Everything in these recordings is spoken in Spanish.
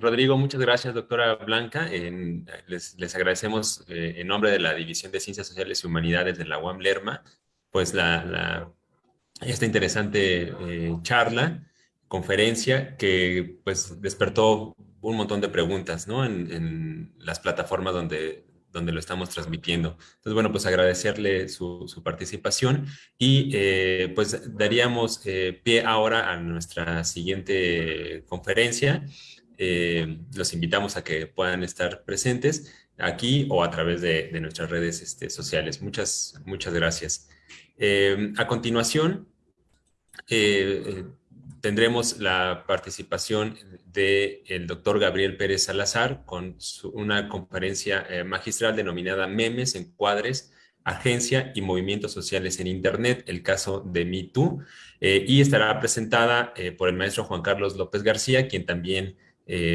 Rodrigo, muchas gracias, doctora Blanca. les, agradecemos eh, en nombre de la División de Ciencias Sociales y Humanidades de la UAM Lerma, pues la, esta interesante eh, charla, conferencia, que pues despertó un montón de preguntas ¿no? en, las plataformas donde, donde lo estamos transmitiendo. Entonces, bueno, pues agradecerle su, participación y eh, pues daríamos pie ahora a nuestra siguiente conferencia. Eh, los invitamos a que puedan estar presentes aquí o a través de, nuestras redes este, sociales. Muchas, muchas gracias. a continuación, tendremos la participación del doctor Gabriel Pérez Salazar con una conferencia eh, magistral denominada Memes, Encuadres, Agencia y Movimientos Sociales en Internet, el caso de MeToo, eh, y estará presentada eh, por el maestro Juan Carlos López García, quien también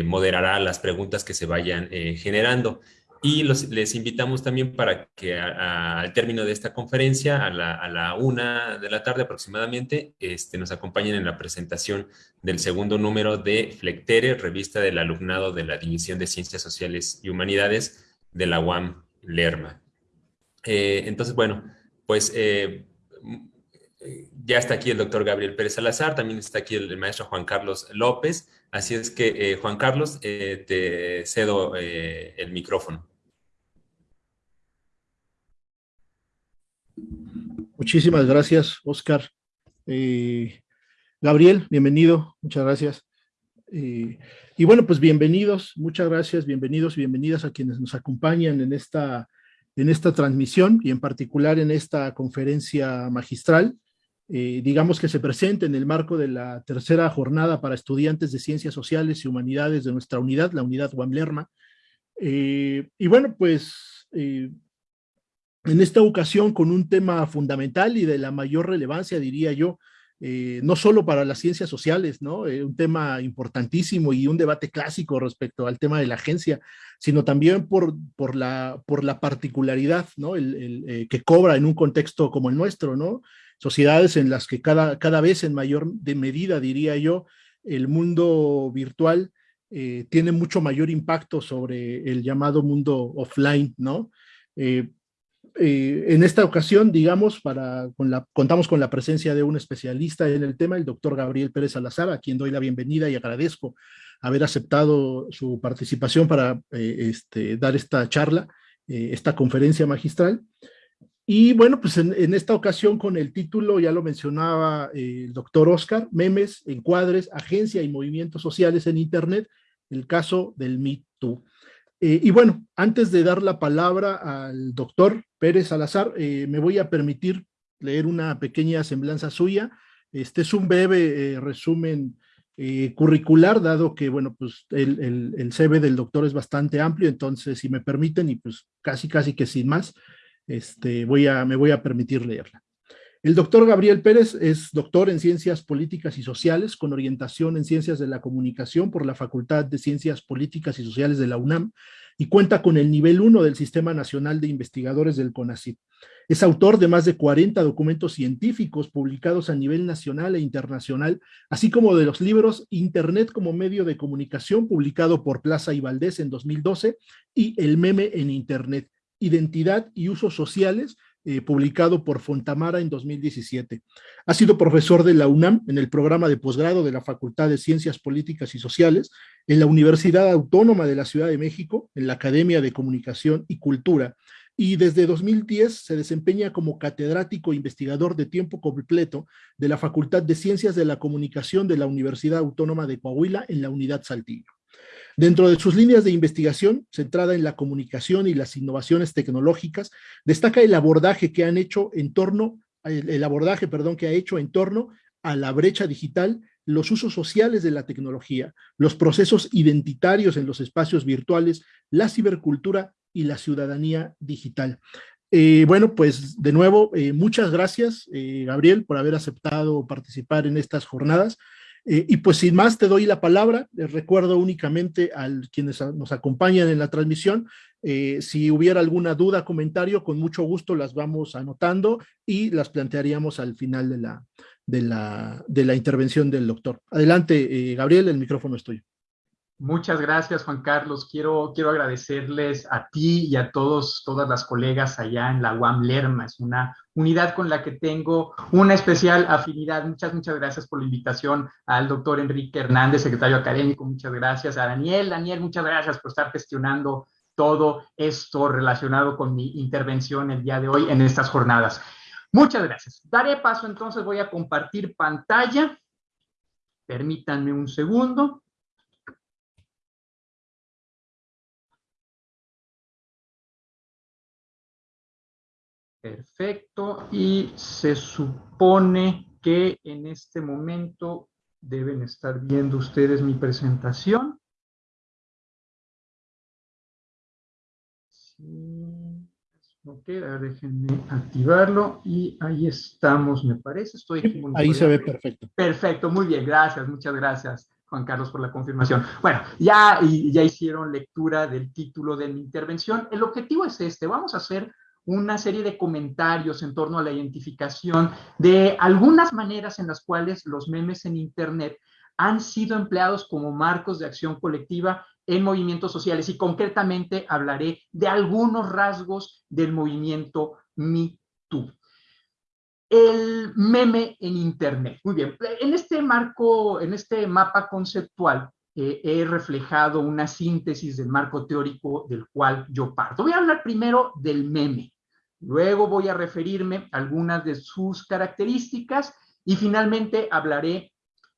moderará las preguntas que se vayan generando. Y les invitamos también para que al término de esta conferencia, a la, una de la tarde aproximadamente, este, nos acompañen en la presentación del segundo número de Flectere, revista del alumnado de la División de Ciencias Sociales y Humanidades de la UAM Lerma. Eh, entonces, bueno, pues eh, ya está aquí el doctor Gabriel Pérez Salazar, también está aquí el, maestro Juan Carlos López, así es que eh, Juan Carlos, eh, te cedo eh, el micrófono. Muchísimas gracias, Oscar. Gabriel, bienvenido, muchas gracias. y bueno, pues bienvenidos, muchas gracias, bienvenidos y bienvenidas a quienes nos acompañan en esta, en esta transmisión y en particular en esta conferencia magistral. Eh, digamos que se presenta en el marco de la tercera jornada para estudiantes de Ciencias Sociales y Humanidades de nuestra unidad, la unidad Wamlerma. Eh, y bueno, pues eh, en esta ocasión con un tema fundamental y de la mayor relevancia, diría yo, no solo para las ciencias sociales, ¿no? un tema importantísimo y un debate clásico respecto al tema de la agencia, sino también por, por, la, por la particularidad ¿no? el, que cobra en un contexto como el nuestro, ¿no? Sociedades en las que cada, cada vez en mayor de medida, diría yo, el mundo virtual eh, tiene mucho mayor impacto sobre el llamado mundo offline, ¿no? Eh, eh, en esta ocasión, digamos, para, con la, contamos con la presencia de un especialista en el tema, el doctor Gabriel Pérez Salazar, a quien doy la bienvenida y agradezco haber aceptado su participación para este, dar esta charla, esta conferencia magistral. Y bueno, pues en, esta ocasión con el título, ya lo mencionaba eh, el doctor Oscar, Memes, Encuadres, Agencia y Movimientos Sociales en Internet, el caso del Me. Eh, y bueno, antes de dar la palabra al doctor Pérez Salazar, eh, me voy a permitir leer una pequeña semblanza suya. Este es un breve resumen curricular, dado que, bueno, pues el, el, el CV del doctor es bastante amplio, entonces, si me permiten, y pues casi, casi que sin más, este, voy a, me voy a permitir leerla. El doctor Gabriel Pérez es doctor en Ciencias Políticas y Sociales con orientación en Ciencias de la Comunicación por la Facultad de Ciencias Políticas y Sociales de la UNAM y cuenta con el nivel 1 del Sistema Nacional de Investigadores del CONACYT. Es autor de más de 40 documentos científicos publicados a nivel nacional e internacional, así como de los libros Internet como medio de comunicación publicado por Plaza y Valdés en 2012 y El meme en Internet, Identidad y Usos Sociales, eh, publicado por Fontamara en 2017. Ha sido profesor de la UNAM en el programa de posgrado de la Facultad de Ciencias Políticas y Sociales, en la Universidad Autónoma de la Ciudad de México, en la Academia de Comunicación y Cultura, y desde 2010 se desempeña como catedrático investigador de tiempo completo de la Facultad de Ciencias de la Comunicación de la Universidad Autónoma de Coahuila en la Unidad Saltillo. Dentro de sus líneas de investigación, centrada en la comunicación y las innovaciones tecnológicas, destaca el abordaje que han hecho en torno, el, abordaje, perdón, que ha hecho en torno a la brecha digital, los usos sociales de la tecnología, los procesos identitarios en los espacios virtuales, la cibercultura y la ciudadanía digital. Eh, bueno, pues de nuevo, eh, muchas gracias, eh, Gabriel, por haber aceptado participar en estas jornadas. Eh, y pues sin más te doy la palabra, les recuerdo únicamente a quienes nos acompañan en la transmisión, eh, si hubiera alguna duda, comentario, con mucho gusto las vamos anotando y las plantearíamos al final de la, de la, de la intervención del doctor. Adelante, eh, Gabriel, el micrófono es tuyo. Muchas gracias, Juan Carlos. Quiero, quiero agradecerles a ti y a todos, todas las colegas allá en la UAM Lerma. Es una unidad con la que tengo una especial afinidad. Muchas, muchas gracias por la invitación al doctor Enrique Hernández, secretario académico. Muchas gracias a Daniel. Daniel, muchas gracias por estar gestionando todo esto relacionado con mi intervención el día de hoy en estas jornadas. Muchas gracias. Daré paso entonces, voy a compartir pantalla. Permítanme un segundo. Perfecto. Y se supone que en este momento deben estar viendo ustedes mi presentación. Ok, déjenme activarlo y ahí estamos, me parece. Estoy ahí se ve perfecto. Perfecto, muy bien, gracias, muchas gracias. Juan Carlos, por la confirmación. Bueno, ya, ya hicieron lectura del título de mi intervención. El objetivo es este. Vamos a hacer una serie de comentarios en torno a la identificación de algunas maneras en las cuales los memes en Internet han sido empleados como marcos de acción colectiva en movimientos sociales y concretamente hablaré de algunos rasgos del movimiento Me Too. El meme en Internet. Muy bien, en este marco, en este mapa conceptual, eh, he reflejado una síntesis del marco teórico del cual yo parto. Voy a hablar primero del meme. Luego voy a referirme a algunas de sus características y finalmente hablaré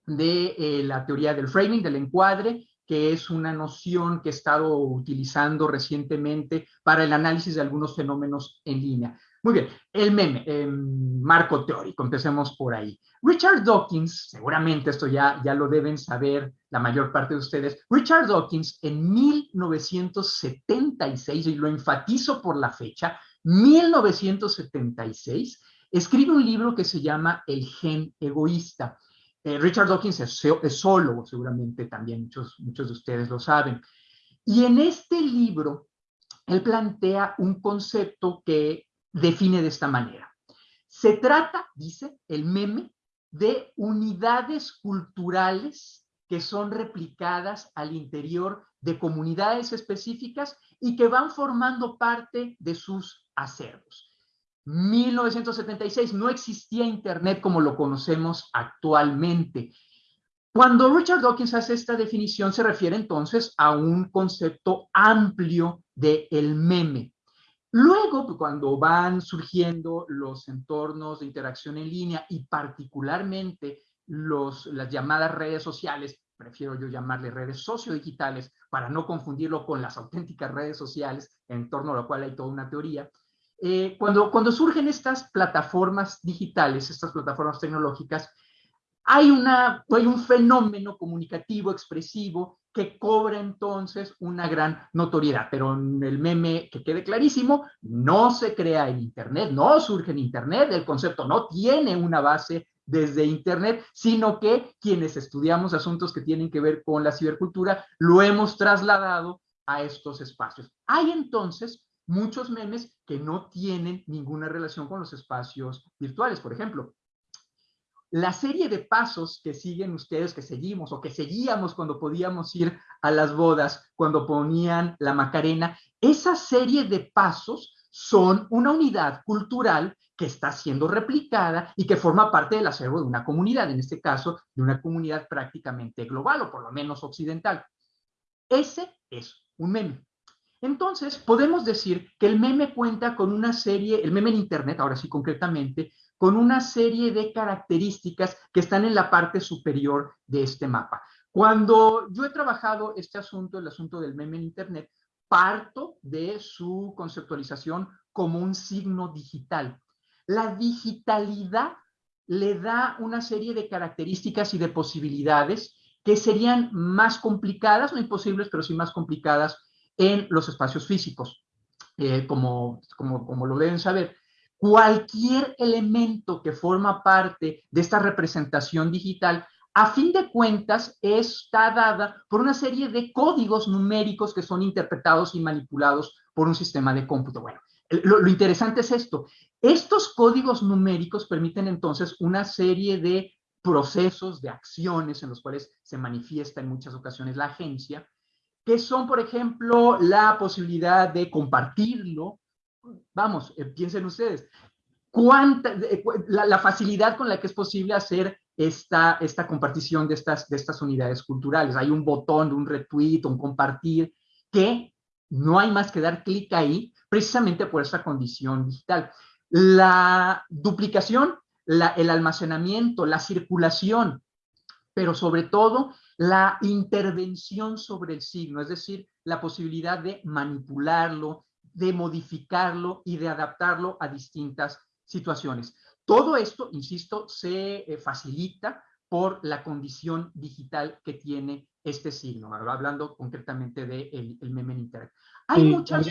de eh, la teoría del framing, del encuadre, que es una noción que he estado utilizando recientemente para el análisis de algunos fenómenos en línea. Muy bien, el meme, em, marco teórico, empecemos por ahí. Richard Dawkins, seguramente esto ya, ya lo deben saber la mayor parte de ustedes, Richard Dawkins en 1976, y lo enfatizo por la fecha, 1976, escribe un libro que se llama El gen egoísta. Eh, Richard Dawkins es, solo, seguramente también muchos, muchos de ustedes lo saben. Y en este libro, él plantea un concepto que define de esta manera. Se trata, dice el meme, de unidades culturales que son replicadas al interior de comunidades específicas y que van formando parte de sus acervos. 1976 no existía Internet como lo conocemos actualmente. Cuando Richard Dawkins hace esta definición, se refiere entonces a un concepto amplio de el meme. Luego, cuando van surgiendo los entornos de interacción en línea y particularmente las llamadas redes sociales, prefiero yo llamarle redes sociodigitales para no confundirlo con las auténticas redes sociales, en torno a lo cual hay toda una teoría, eh, cuando, cuando surgen estas plataformas digitales, estas plataformas tecnológicas, hay, una, hay un fenómeno comunicativo, expresivo, que cobra entonces una gran notoriedad. Pero el meme, que quede clarísimo, no se crea en Internet, no surge en Internet, el concepto no tiene una base desde Internet, sino que quienes estudiamos asuntos que tienen que ver con la cibercultura, lo hemos trasladado a estos espacios. Hay entonces muchos memes que no tienen ninguna relación con los espacios virtuales. Por ejemplo, la serie de pasos que siguen ustedes, que seguimos o que seguíamos cuando podíamos ir a las bodas, cuando ponían la Macarena, esa serie de pasos son una unidad cultural que está siendo replicada y que forma parte del acervo de una comunidad, en este caso, de una comunidad prácticamente global o por lo menos occidental. Ese es un meme. Entonces, podemos decir que el meme cuenta con una serie, el meme en Internet, ahora sí concretamente, con una serie de características que están en la parte superior de este mapa. Cuando yo he trabajado este asunto, el asunto del meme en Internet, parto de su conceptualización como un signo digital. La digitalidad le da una serie de características y de posibilidades que serían más complicadas, no imposibles, pero sí más complicadas en los espacios físicos. Eh, como, como, como lo deben saber, cualquier elemento que forma parte de esta representación digital, a fin de cuentas, está dada por una serie de códigos numéricos que son interpretados y manipulados por un sistema de cómputo. Bueno, lo, interesante es esto. Estos códigos numéricos permiten entonces una serie de procesos, de acciones en los cuales se manifiesta en muchas ocasiones la agencia, que son, por ejemplo, la posibilidad de compartirlo. Vamos, eh, piensen ustedes, cuánta, la, facilidad con la que es posible hacer esta, esta compartición de estas, de estas unidades culturales. Hay un botón, un retweet, un compartir, que no hay más que dar clic ahí, precisamente por esa condición digital. La duplicación, el almacenamiento, la circulación, pero sobre todo la intervención sobre el signo, es decir, la posibilidad de manipularlo, de modificarlo y de adaptarlo a distintas situaciones. Todo esto, insisto, se eh, facilita por la condición digital que tiene este signo, hablando concretamente del de el meme en Internet. Hay muchas...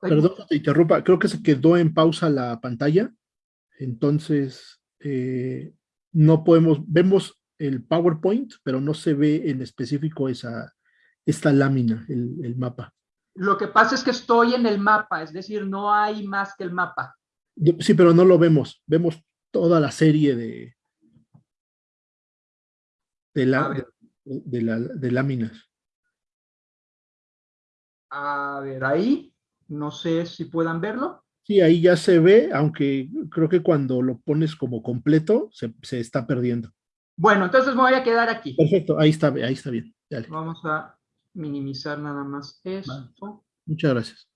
perdón, te interrumpa, creo que se quedó en pausa la pantalla, entonces eh, no podemos, vemos el PowerPoint, pero no se ve en específico esa, esta lámina, el, el mapa. Lo que pasa es que estoy en el mapa, es decir, no hay más que el mapa. Sí, pero no lo vemos. Vemos toda la serie de, de, la, de, la, de láminas. A ver, ahí, no sé si puedan verlo. Sí, ahí ya se ve, aunque creo que cuando lo pones como completo se, se está perdiendo. Bueno, entonces me voy a quedar aquí. Perfecto, ahí está, ahí está bien. Vamos a minimizar nada más esto. Muchas gracias.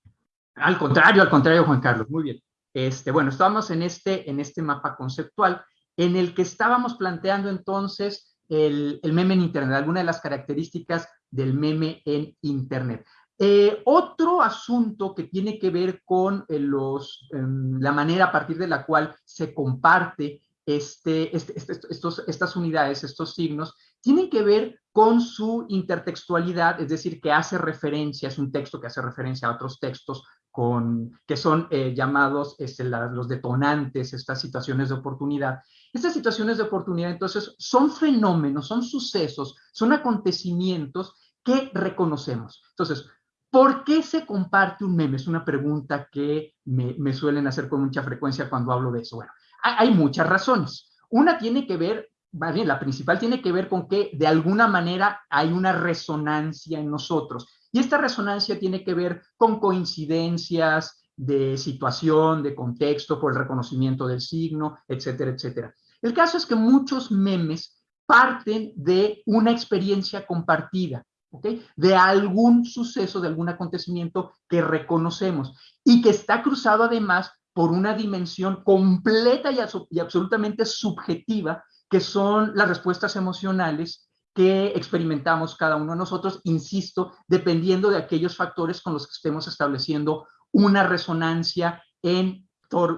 Al contrario, al contrario, Juan Carlos, muy bien. Este, bueno, estábamos en este, en este mapa conceptual en el que estábamos planteando entonces el, meme en Internet, algunas de las características del meme en Internet. Eh, otro asunto que tiene que ver con eh, los, em, la manera a partir de la cual se comparte este, este, este, estos, estas unidades, estos signos, tienen que ver con su intertextualidad, es decir, que hace referencia, es un texto que hace referencia a otros textos con, que son eh, llamados este, los detonantes, estas situaciones de oportunidad. Estas situaciones de oportunidad, entonces, son fenómenos, son sucesos, son acontecimientos que reconocemos. Entonces, ¿por qué se comparte un meme? Es una pregunta que me, suelen hacer con mucha frecuencia cuando hablo de eso. Bueno, hay, hay muchas razones. Una tiene que ver, más bien, la principal tiene que ver con que de alguna manera hay una resonancia en nosotros y esta resonancia tiene que ver con coincidencias de situación, de contexto, por el reconocimiento del signo, etcétera, etcétera. El caso es que muchos memes parten de una experiencia compartida, ¿ok? De algún suceso, de algún acontecimiento que reconocemos y que está cruzado además por una dimensión completa y absolutamente subjetiva, que son las respuestas emocionales que experimentamos cada uno de nosotros, insisto, dependiendo de aquellos factores con los que estemos estableciendo una resonancia en,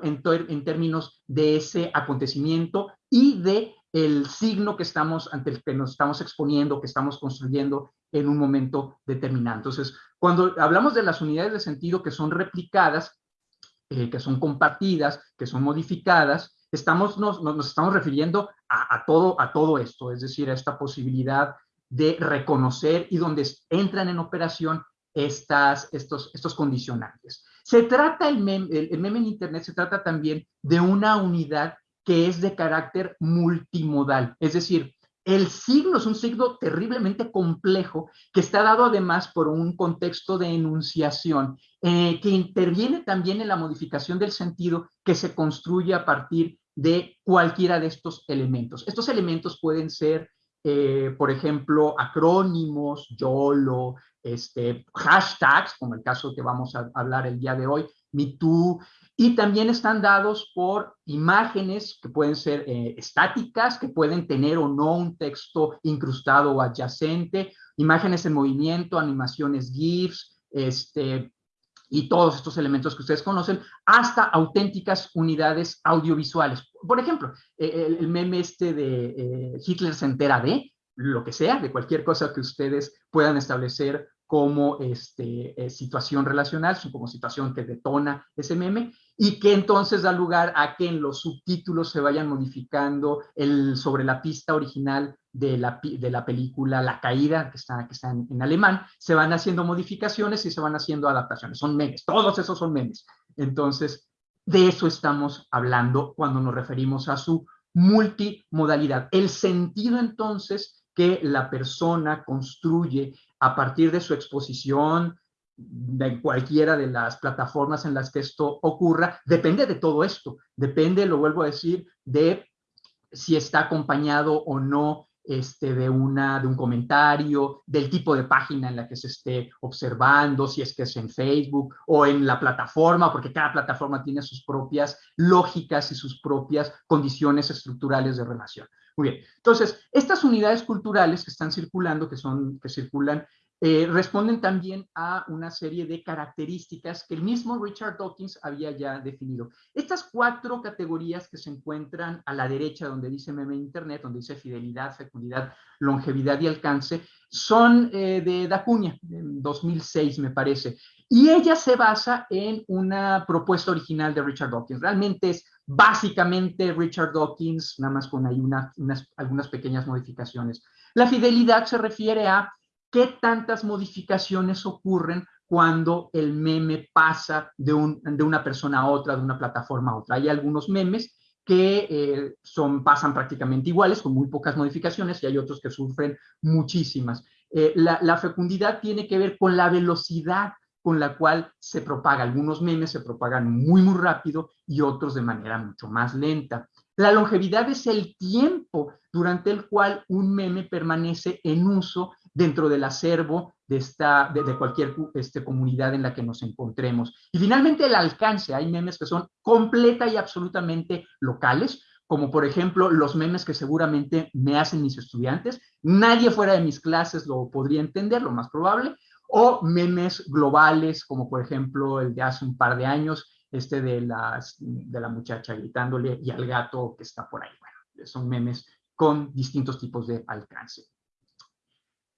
en, términos de ese acontecimiento y de el signo que estamos ante el que nos estamos exponiendo, que estamos construyendo en un momento determinado. Entonces, cuando hablamos de las unidades de sentido que son replicadas, eh, que son compartidas, que son modificadas, estamos, nos, nos estamos refiriendo a, todo, a todo esto, es decir, a esta posibilidad de reconocer y donde entran en operación estas, estos, estos condicionantes. Se trata, el meme, el meme en Internet se trata también de una unidad que es de carácter multimodal, es decir, el signo es un signo terriblemente complejo que está dado además por un contexto de enunciación eh, que interviene también en la modificación del sentido que se construye a partir de cualquiera de estos elementos. Estos elementos pueden ser, eh, por ejemplo, acrónimos, YOLO, este, hashtags, como el caso que vamos a hablar el día de hoy, MeToo, y también están dados por imágenes que pueden ser eh, estáticas, que pueden tener o no un texto incrustado o adyacente, imágenes en movimiento, animaciones GIFs, este, y todos estos elementos que ustedes conocen, hasta auténticas unidades audiovisuales. Por ejemplo, eh, el, meme este de eh, Hitler se entera de, lo que sea, de cualquier cosa que ustedes puedan establecer como este, eh, situación relacional, como situación que detona ese meme, y que entonces da lugar a que en los subtítulos se vayan modificando el, sobre la pista original de la, de la película La Caída, que está, que está en, en, alemán, se van haciendo modificaciones y se van haciendo adaptaciones. Son memes, todos esos son memes. Entonces, de eso estamos hablando cuando nos referimos a su multimodalidad. El sentido entonces que la persona construye a partir de su exposición, de cualquiera de las plataformas en las que esto ocurra, depende de todo esto, depende, lo vuelvo a decir, de si está acompañado o no este, de, una, de un comentario, del tipo de página en la que se esté observando, si es que es en Facebook o en la plataforma, porque cada plataforma tiene sus propias lógicas y sus propias condiciones estructurales de relación. Muy bien, entonces, estas unidades culturales que están circulando, que, son, que circulan eh, responden también a una serie de características que el mismo Richard Dawkins había ya definido. Estas cuatro categorías que se encuentran a la derecha, donde dice meme internet, donde dice fidelidad, fecundidad, longevidad y alcance, son eh, de Dacuña, en 2006 me parece. Y ella se basa en una propuesta original de Richard Dawkins. Realmente es básicamente Richard Dawkins, nada más con ahí algunas pequeñas modificaciones. La fidelidad se refiere a qué tantas modificaciones ocurren cuando el meme pasa de, una persona a otra, de una plataforma a otra. Hay algunos memes que eh, son, pasan prácticamente iguales, con muy pocas modificaciones, y hay otros que sufren muchísimas. Eh, la, la, fecundidad tiene que ver con la velocidad con la cual se propaga. Algunos memes se propagan muy, muy rápido y otros de manera mucho más lenta. La longevidad es el tiempo durante el cual un meme permanece en uso dentro del acervo de, esta, de, cualquier este, comunidad en la que nos encontremos. Y finalmente el alcance. Hay memes que son completa y absolutamente locales, como por ejemplo los memes que seguramente me hacen mis estudiantes. Nadie fuera de mis clases lo podría entender, lo más probable. O memes globales, como por ejemplo el de hace un par de años, este de, las, de la muchacha gritándole y al gato que está por ahí. Bueno, son memes con distintos tipos de alcance.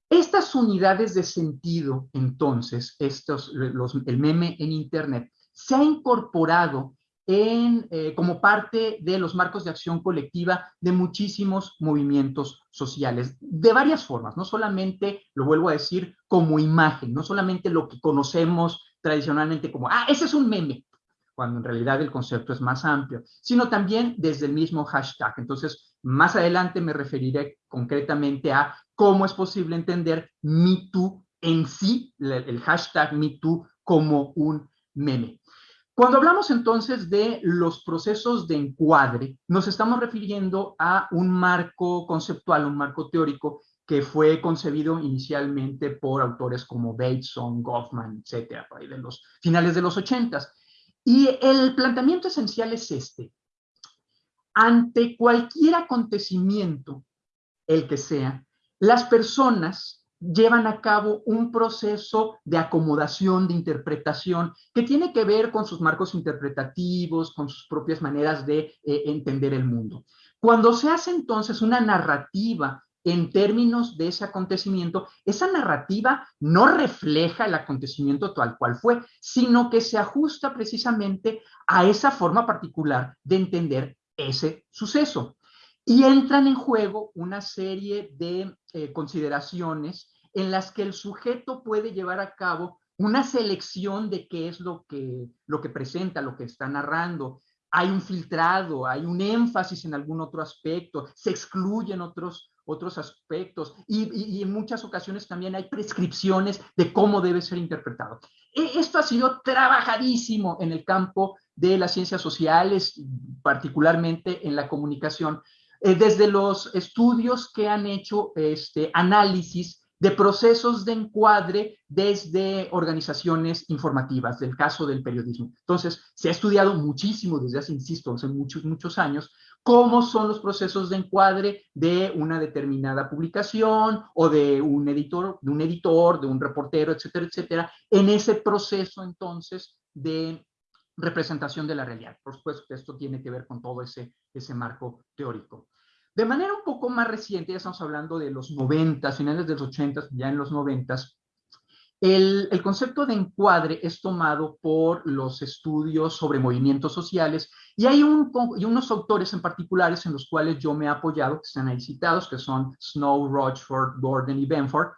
Estas unidades de sentido, entonces, estos, los, el meme en Internet, se ha incorporado en, eh, como parte de los marcos de acción colectiva de muchísimos movimientos sociales, de varias formas, no solamente, lo vuelvo a decir, como imagen, no solamente lo que conocemos tradicionalmente como, ah, ese es un meme, cuando en realidad el concepto es más amplio, sino también desde el mismo hashtag. Entonces, más adelante me referiré concretamente a cómo es posible entender MeToo en sí, el hashtag MeToo como un meme. Cuando hablamos entonces de los procesos de encuadre, nos estamos refiriendo a un marco conceptual, un marco teórico que fue concebido inicialmente por autores como Bateson, Goffman, etcétera, por ahí de los finales de los ochentas. Y el planteamiento esencial es este. Ante cualquier acontecimiento, el que sea, las personas llevan a cabo un proceso de acomodación, de interpretación, que tiene que ver con sus marcos interpretativos, con sus propias maneras de eh, entender el mundo. Cuando se hace entonces una narrativa en términos de ese acontecimiento, esa narrativa no refleja el acontecimiento tal cual fue, sino que se ajusta precisamente a esa forma particular de entender ese suceso. Y entran en juego una serie de eh, consideraciones en las que el sujeto puede llevar a cabo una selección de qué es lo que, lo que presenta, lo que está narrando. Hay un filtrado, hay un énfasis en algún otro aspecto, se excluyen otros, otros aspectos y, en muchas ocasiones también hay prescripciones de cómo debe ser interpretado. E, esto ha sido trabajadísimo en el campo de las ciencias sociales, particularmente en la comunicación, eh, desde los estudios que han hecho este, análisis de procesos de encuadre desde organizaciones informativas, del caso del periodismo. Entonces, se ha estudiado muchísimo desde hace, insisto, hace muchos, muchos años, cómo son los procesos de encuadre de una determinada publicación o de un editor, de un editor, de un reportero, etcétera, etcétera, en ese proceso entonces de representación de la realidad. Por supuesto que esto tiene que ver con todo ese, ese marco teórico. De manera un poco más reciente, ya estamos hablando de los 90, finales de los 80, ya en los 90, el, concepto de encuadre es tomado por los estudios sobre movimientos sociales y hay unos autores en particulares en los cuales yo me he apoyado, que están ahí citados, que son Snow, Rochford, Gordon y Benford.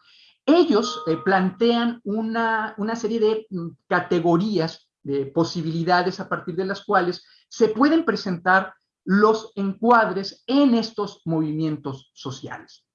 Ellos eh, plantean una, una serie de mm, categorías, de posibilidades a partir de las cuales se pueden presentar los encuadres en estos movimientos sociales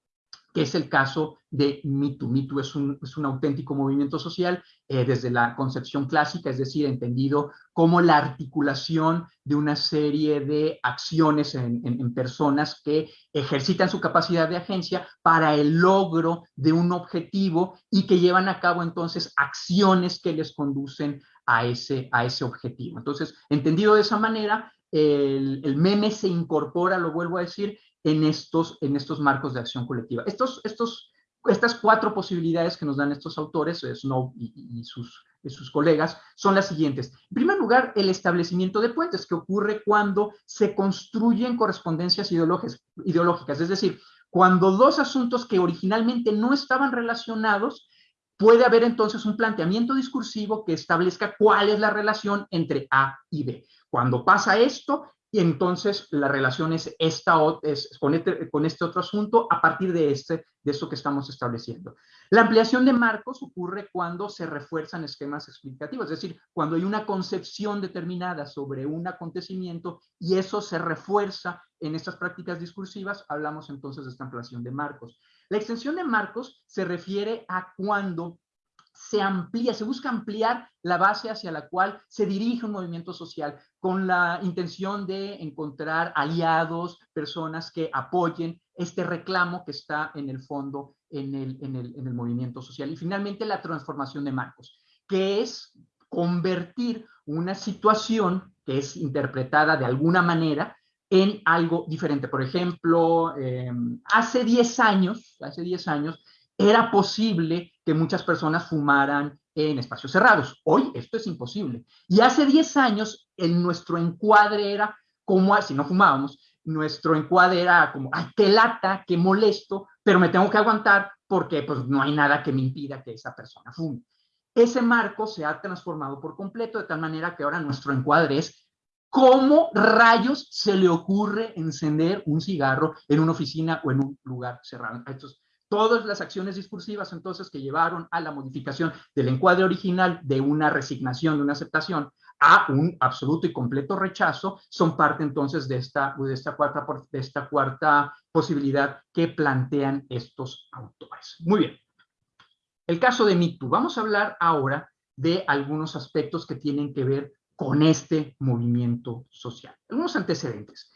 que es el caso de MeToo. MeToo es un, es un auténtico movimiento social eh, desde la concepción clásica, es decir, entendido como la articulación de una serie de acciones en, personas que ejercitan su capacidad de agencia para el logro de un objetivo y que llevan a cabo entonces acciones que les conducen a ese, a ese objetivo. Entonces, entendido de esa manera, el, meme se incorpora, lo vuelvo a decir, en estos, en estos marcos de acción colectiva. Estos, estos, estas cuatro posibilidades que nos dan estos autores, eh, Snow y, sus, y sus colegas, son las siguientes. En primer lugar, el establecimiento de puentes, que ocurre cuando se construyen correspondencias ideológicas, es decir, cuando dos asuntos que originalmente no estaban relacionados, puede haber entonces un planteamiento discursivo que establezca cuál es la relación entre A y B. Cuando pasa esto, y entonces la relación es, esta, es con, este, con este otro asunto a partir de, este, de esto que estamos estableciendo. La ampliación de marcos ocurre cuando se refuerzan esquemas explicativos, es decir, cuando hay una concepción determinada sobre un acontecimiento y eso se refuerza en estas prácticas discursivas, hablamos entonces de esta ampliación de marcos. La extensión de marcos se refiere a cuando se amplía, se busca ampliar la base hacia la cual se dirige un movimiento social con la intención de encontrar aliados, personas que apoyen este reclamo que está en el fondo en el, en el, en el movimiento social. Y finalmente la transformación de marcos, que es convertir una situación que es interpretada de alguna manera en algo diferente. Por ejemplo, eh, hace 10 años, hace 10 años, era posible que muchas personas fumaran en espacios cerrados. Hoy esto es imposible. Y hace 10 años en nuestro encuadre era como, si no fumábamos, nuestro encuadre era como, ay, qué lata, qué molesto, pero me tengo que aguantar porque pues no hay nada que me impida que esa persona fume. Ese marco se ha transformado por completo de tal manera que ahora nuestro encuadre es cómo rayos se le ocurre encender un cigarro en una oficina o en un lugar cerrado. Todas las acciones discursivas entonces que llevaron a la modificación del encuadre original de una resignación, de una aceptación, a un absoluto y completo rechazo, son parte entonces de esta, cuarta, cuarta posibilidad que plantean estos autores. Muy bien. El caso de MeToo. Vamos a hablar ahora de algunos aspectos que tienen que ver con este movimiento social. Algunos antecedentes.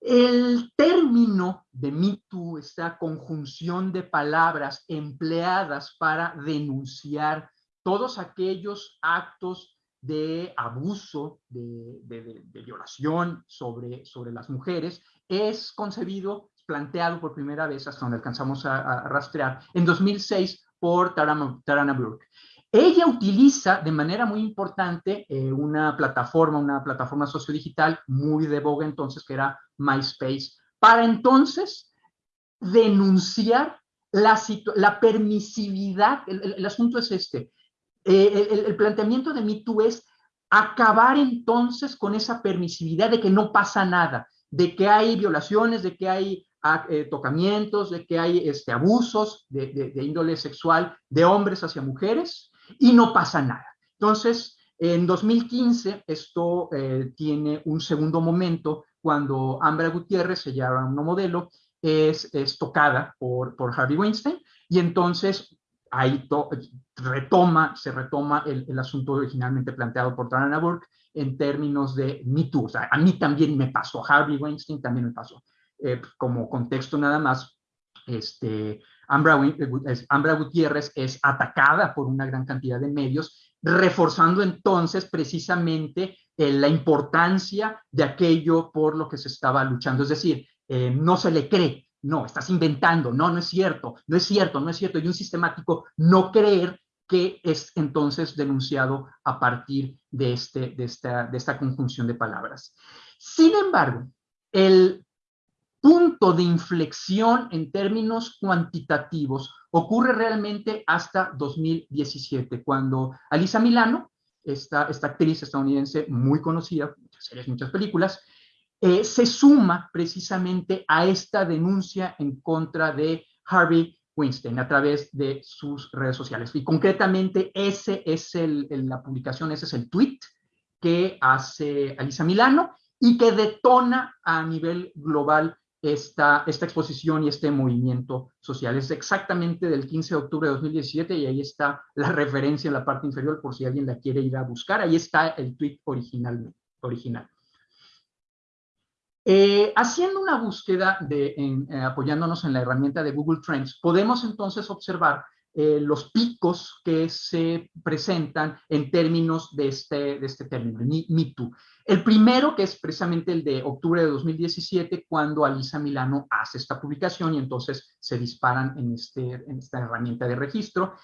El término de MeToo, esta conjunción de palabras empleadas para denunciar todos aquellos actos de abuso, de, violación sobre, sobre las mujeres, es concebido, planteado por primera vez, hasta donde alcanzamos a, rastrear, en 2006 por Tarana, Tarana Burke. Ella utiliza de manera muy importante eh, una plataforma, una plataforma sociodigital muy de boga entonces, que era MySpace, para entonces denunciar la, la permisividad, el, asunto es este, eh, el, planteamiento de MeToo es acabar entonces con esa permisividad de que no pasa nada, de que hay violaciones, de que hay ah, eh, tocamientos, de que hay este, abusos de índole sexual de hombres hacia mujeres, y no pasa nada. Entonces, en 2015 esto eh, tiene un segundo momento cuando Ambra Gutiérrez, se llama una modelo, es, es tocada por, por Harvey Weinstein y entonces ahí retoma, se retoma el, el, asunto originalmente planteado por Tarana Burke en términos de Me Too. O sea, a mí también me pasó, Harvey Weinstein también me pasó. Eh, como contexto nada más, este, Ambra, Ambra Gutiérrez es atacada por una gran cantidad de medios, reforzando entonces precisamente eh, la importancia de aquello por lo que se estaba luchando. Es decir, eh, no se le cree, no, estás inventando, no, no es cierto, no es cierto, no es cierto. Y un sistemático no creer que es entonces denunciado a partir de, este, de, esta, de esta conjunción de palabras. Sin embargo, el punto de inflexión en términos cuantitativos ocurre realmente hasta 2017, cuando Alisa Milano, esta, actriz estadounidense muy conocida, muchas series, muchas películas, eh, se suma precisamente a esta denuncia en contra de Harvey Weinstein a través de sus redes sociales. Y concretamente, ese es el, la publicación, ese es el tweet que hace Alisa Milano y que detona a nivel global esta, exposición y este movimiento social. Es exactamente del 15 de octubre de 2017 y ahí está la referencia en la parte inferior por si alguien la quiere ir a buscar. Ahí está el tweet original. original. Eh, haciendo una búsqueda de, eh, apoyándonos en la herramienta de Google Trends, podemos entonces observar eh, los picos que se presentan en términos de este, de este término, Me, Too. El primero, que es precisamente el de octubre de 2017, cuando Alisa Milano hace esta publicación y entonces se disparan en, este, en esta herramienta de registro.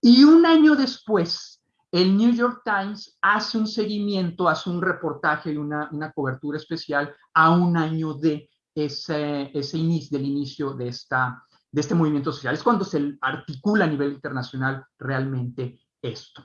Y un año después, el New York Times hace un seguimiento, hace un reportaje y una, cobertura especial a un año de ese, ese inicio, del inicio de, esta, de este movimiento social. Es cuando se articula a nivel internacional realmente esto.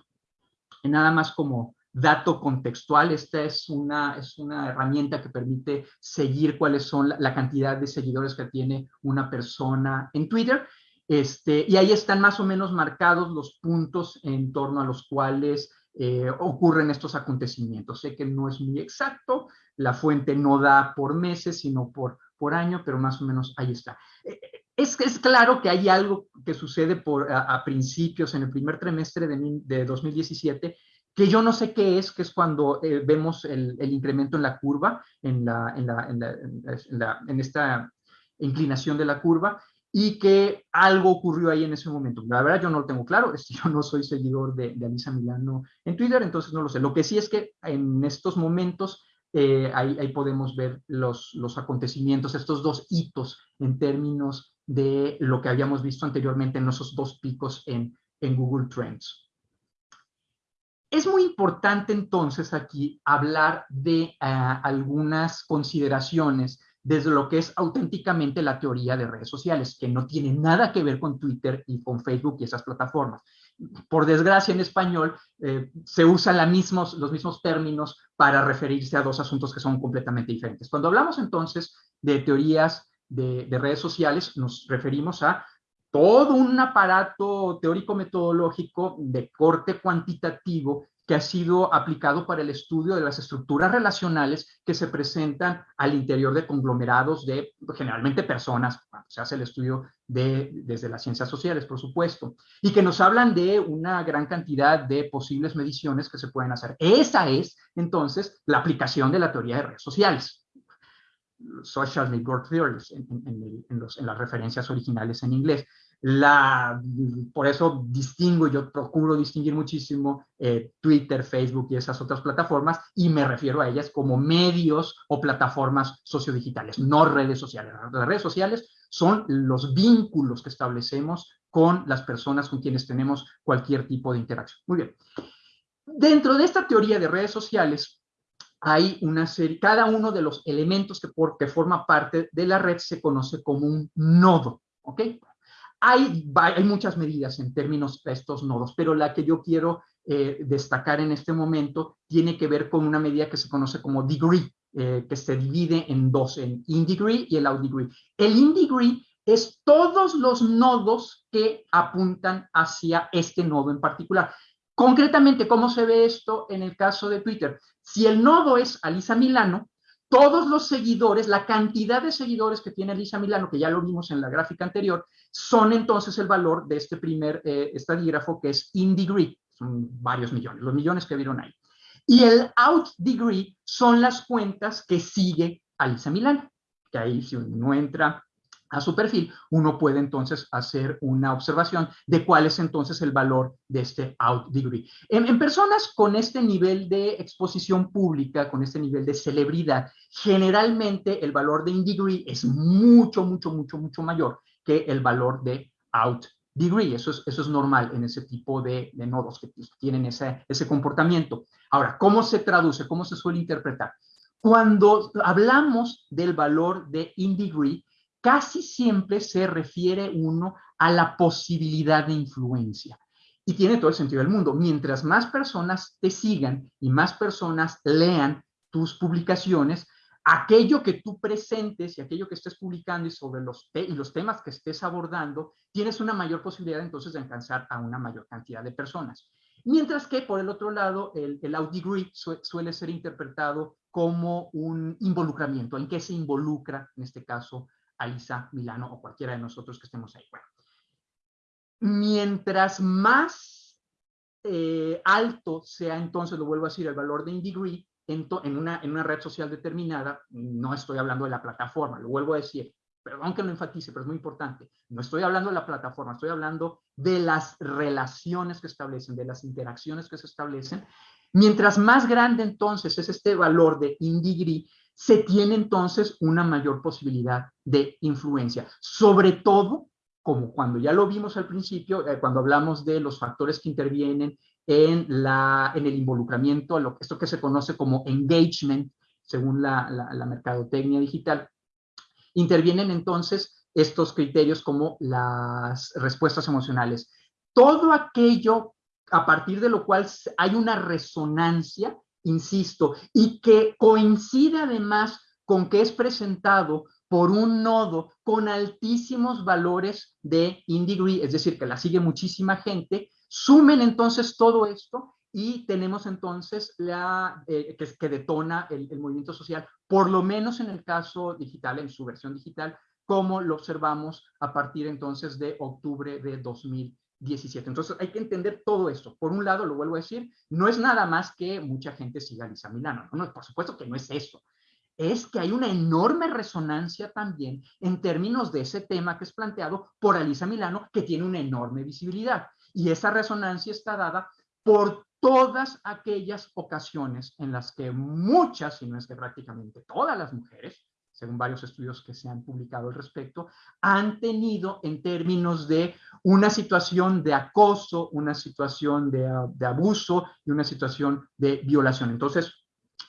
Nada más como dato contextual, esta es una, es una herramienta que permite seguir cuáles son la cantidad de seguidores que tiene una persona en Twitter este, y ahí están más o menos marcados los puntos en torno a los cuales eh, ocurren estos acontecimientos. Sé que no es muy exacto, la fuente no da por meses, sino por, por año, pero más o menos ahí está. Eh, eh, es, es claro que hay algo que sucede a, principios, en el primer trimestre de, de, 2017, que yo no sé qué es, que es cuando vemos el, incremento en la curva, en, la, en, la, en, la, en esta inclinación de la curva, y que algo ocurrió ahí en ese momento. La verdad yo no lo tengo claro, yo no soy seguidor de, de Alisa Milano en Twitter, entonces no lo sé. Lo que sí es que en estos momentos eh, ahí, ahí, podemos ver los, los acontecimientos, estos dos hitos en términos de lo que habíamos visto anteriormente en esos dos picos en, en Google Trends. Es muy importante entonces aquí hablar de uh, algunas consideraciones desde lo que es auténticamente la teoría de redes sociales, que no tiene nada que ver con Twitter y con Facebook y esas plataformas. Por desgracia, en español eh, se usan los mismos términos para referirse a dos asuntos que son completamente diferentes. Cuando hablamos entonces de teorías de, de redes sociales, nos referimos a todo un aparato teórico-metodológico de corte cuantitativo que ha sido aplicado para el estudio de las estructuras relacionales que se presentan al interior de conglomerados de generalmente personas, cuando se hace el estudio de, desde las ciencias sociales, por supuesto, y que nos hablan de una gran cantidad de posibles mediciones que se pueden hacer. Esa es, entonces, la aplicación de la teoría de redes sociales. Social Network Theories, en, en las referencias originales en inglés la, por eso distingo, yo procuro distinguir muchísimo eh, Twitter, Facebook y esas otras plataformas y me refiero a ellas como medios o plataformas sociodigitales, no redes sociales. Las redes sociales son los vínculos que establecemos con las personas con quienes tenemos cualquier tipo de interacción. Muy bien. Dentro de esta teoría de redes sociales, hay una serie, cada uno de los elementos que, forma parte de la red se conoce como un nodo, ¿ok? Hay, hay muchas medidas en términos de estos nodos, pero la que yo quiero eh, destacar en este momento tiene que ver con una medida que se conoce como degree, eh, que se divide en dos, en in degree y el out degree. El in degree es todos los nodos que apuntan hacia este nodo en particular. Concretamente, ¿cómo se ve esto en el caso de Twitter? Si el nodo es Alisa Milano, todos los seguidores, la cantidad de seguidores que tiene Lisa Milano, que ya lo vimos en la gráfica anterior, son entonces el valor de este primer eh, estadígrafo que es in degree, son varios millones, los millones que vieron ahí. Y el out degree son las cuentas que sigue a Lisa Milano, que ahí si uno entra a su perfil, uno puede entonces hacer una observación de cuál es entonces el valor de este out degree. En, personas con este nivel de exposición pública, con este nivel de celebridad, generalmente el valor de in degree es mucho, mucho, mucho, mucho mayor que el valor de out degree. Eso es, eso es normal en ese tipo de, de nodos que tienen ese, ese comportamiento. Ahora, ¿cómo se traduce? ¿Cómo se suele interpretar? Cuando hablamos del valor de in degree, casi siempre se refiere uno a la posibilidad de influencia. Y tiene todo el sentido del mundo. Mientras más personas te sigan y más personas lean tus publicaciones, aquello que tú presentes y aquello que estés publicando y sobre los, y los temas que estés abordando, tienes una mayor posibilidad entonces de alcanzar a una mayor cantidad de personas. Mientras que, por el otro lado, el, el out degree suele ser interpretado como un involucramiento, en qué se involucra, en este caso, Alisa Milano o cualquiera de nosotros que estemos ahí. Mientras más eh, alto sea entonces, lo vuelvo a decir, el valor de InDegree en, una, en una red social determinada, no estoy hablando de la plataforma, lo vuelvo a decir, perdón que lo enfatice, pero es muy importante, no estoy hablando de la plataforma, estoy hablando de las relaciones que establecen, de las interacciones que se establecen Mientras más grande entonces es este valor de indigri, se tiene entonces una mayor posibilidad de influencia, sobre todo como cuando ya lo vimos al principio, eh, cuando hablamos de los factores que intervienen en, la, en el involucramiento, lo, esto que se conoce como engagement, según la, la mercadotecnia digital, intervienen entonces estos criterios como las respuestas emocionales. Todo aquello a partir de lo cual hay una resonancia, insisto, y que coincide además con que es presentado por un nodo con altísimos valores de indegree, es decir, que la sigue muchísima gente, sumen entonces todo esto y tenemos entonces la eh, que, detona el, el, movimiento social, por lo menos en el caso digital, en su versión digital, como lo observamos a partir entonces de octubre de 2000 17. Entonces hay que entender todo esto. Por un lado, lo vuelvo a decir, no es nada más que mucha gente siga a Lisa Milano. No, por supuesto que no es eso. Es que hay una enorme resonancia también en términos de ese tema que es planteado por Alisa Milano, que tiene una enorme visibilidad. Y esa resonancia está dada por todas aquellas ocasiones en las que muchas, si no es que prácticamente todas las mujeres, según varios estudios que se han publicado al respecto, han tenido en términos de una situación de acoso, una situación de, abuso y una situación de violación. Entonces,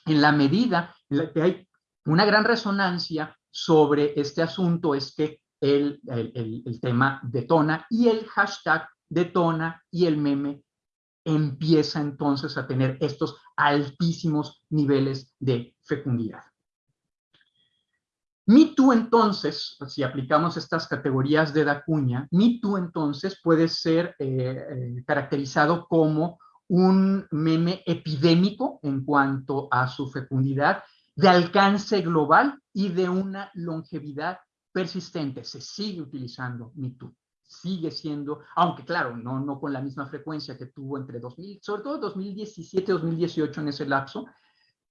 en la medida en la que hay una gran resonancia sobre este asunto es que el, el, el tema detona y el hashtag detona y el meme empieza entonces a tener estos altísimos niveles de fecundidad. MeToo entonces, si aplicamos estas categorías de Dacuña, MeToo entonces puede ser eh, eh, caracterizado como un meme epidémico en cuanto a su fecundidad, de alcance global y de una longevidad persistente. Se sigue utilizando MeToo, sigue siendo, aunque claro, no, no con la misma frecuencia que tuvo entre 2000, sobre todo 2017 2018 en ese lapso,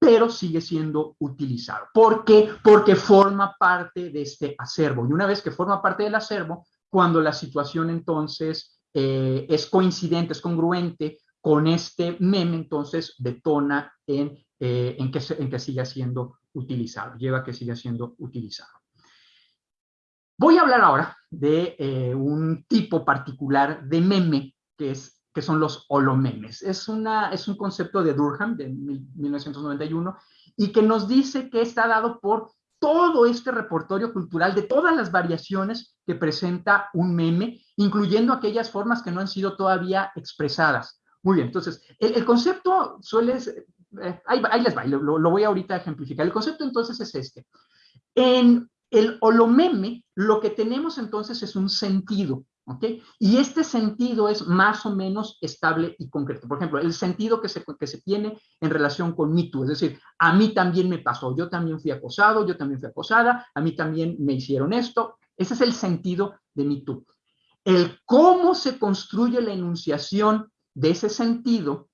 pero sigue siendo utilizado. ¿Por qué? Porque forma parte de este acervo. Y una vez que forma parte del acervo, cuando la situación entonces eh, es coincidente, es congruente con este meme, entonces detona en, eh, en, que, en que siga siendo utilizado, lleva a que siga siendo utilizado. Voy a hablar ahora de eh, un tipo particular de meme que es que son los holomemes. Es, una, es un concepto de Durham de 1991 y que nos dice que está dado por todo este repertorio cultural de todas las variaciones que presenta un meme, incluyendo aquellas formas que no han sido todavía expresadas. Muy bien, entonces, el, concepto suele, eh, ahí, les va, lo, lo voy ahorita a ejemplificar. El concepto entonces es este. En el holomeme, lo que tenemos entonces es un sentido, ¿ok? Y este sentido es más o menos estable y concreto. Por ejemplo, el sentido que se, que se tiene en relación con Me es decir, a mí también me pasó, yo también fui acosado, yo también fui acosada, a mí también me hicieron esto. Ese es el sentido de Me El cómo se construye la enunciación de ese sentido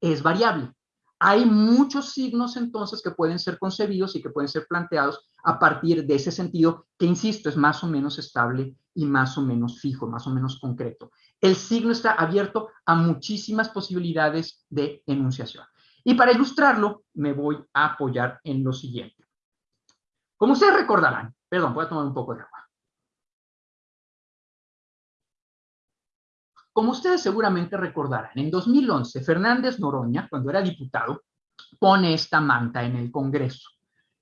es variable. Hay muchos signos entonces que pueden ser concebidos y que pueden ser planteados a partir de ese sentido que, insisto, es más o menos estable y más o menos fijo, más o menos concreto. El signo está abierto a muchísimas posibilidades de enunciación. Y para ilustrarlo, me voy a apoyar en lo siguiente. Como ustedes recordarán, perdón, voy a tomar un poco de agua. Como ustedes seguramente recordarán, en 2011 Fernández Noroña, cuando era diputado, pone esta manta en el Congreso.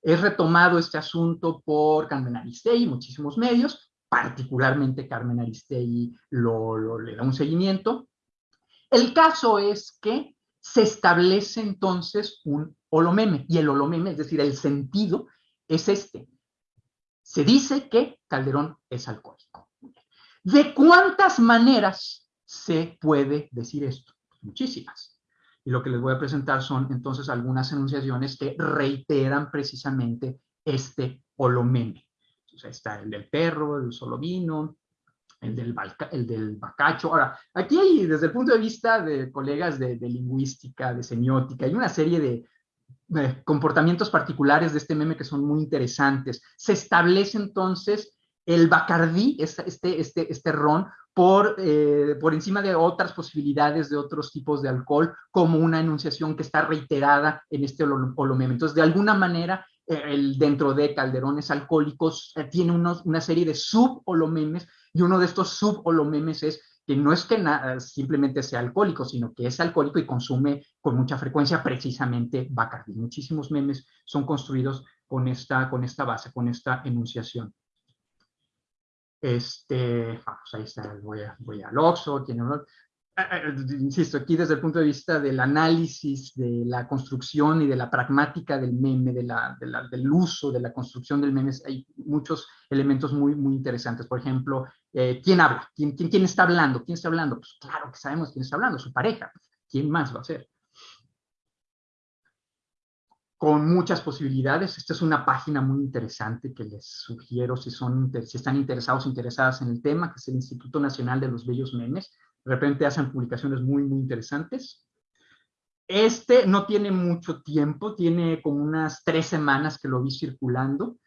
Es retomado este asunto por Carmen Aristegui y muchísimos medios, particularmente Carmen Aristegui lo, le da un seguimiento. El caso es que se establece entonces un holomeme, y el holomeme, es decir, el sentido, es este. Se dice que Calderón es alcohólico. ¿De cuántas maneras se puede decir esto? Muchísimas. Y lo que les voy a presentar son entonces algunas enunciaciones que reiteran precisamente este holomeme. Entonces está el del perro, el solo vino, el del, el del bacacho. Ahora, aquí hay, desde el punto de vista de colegas de, lingüística, de semiótica, hay una serie de, comportamientos particulares de este meme que son muy interesantes. Se establece entonces el bacardí, este, este, este ron, por, eh, por encima de otras posibilidades de otros tipos de alcohol, como una enunciación que está reiterada en este holomeme. Entonces, de alguna manera, eh, el, dentro de calderones alcohólicos eh, tiene unos, una serie de sub-holomemes y uno de estos sub-holomemes es que no es que simplemente sea alcohólico, sino que es alcohólico y consume con mucha frecuencia precisamente Bacardi. Muchísimos memes son construidos con esta, con esta base, con esta enunciación. Este, vamos, ahí está, voy, a, voy al Oxxo, tiene Ah, ah, insisto, aquí desde el punto de vista del análisis, de la construcción y de la pragmática del meme, del uso, de la construcción del meme, hay muchos elementos muy, muy interesantes. Por ejemplo, eh, ¿quién habla? ¿Quién, quién, quién está hablando? ¿Quién está hablando? Pues claro que sabemos quién está hablando, su pareja. ¿Quién más va a ser? Con muchas posibilidades. Esta es una página muy interesante que les sugiero si, son, si están interesados, interesadas en el tema, que es el Instituto Nacional de los Bellos Memes de repente hacen publicaciones muy, muy interesantes. Este no tiene mucho tiempo, tiene como unas tres semanas que lo vi circulando.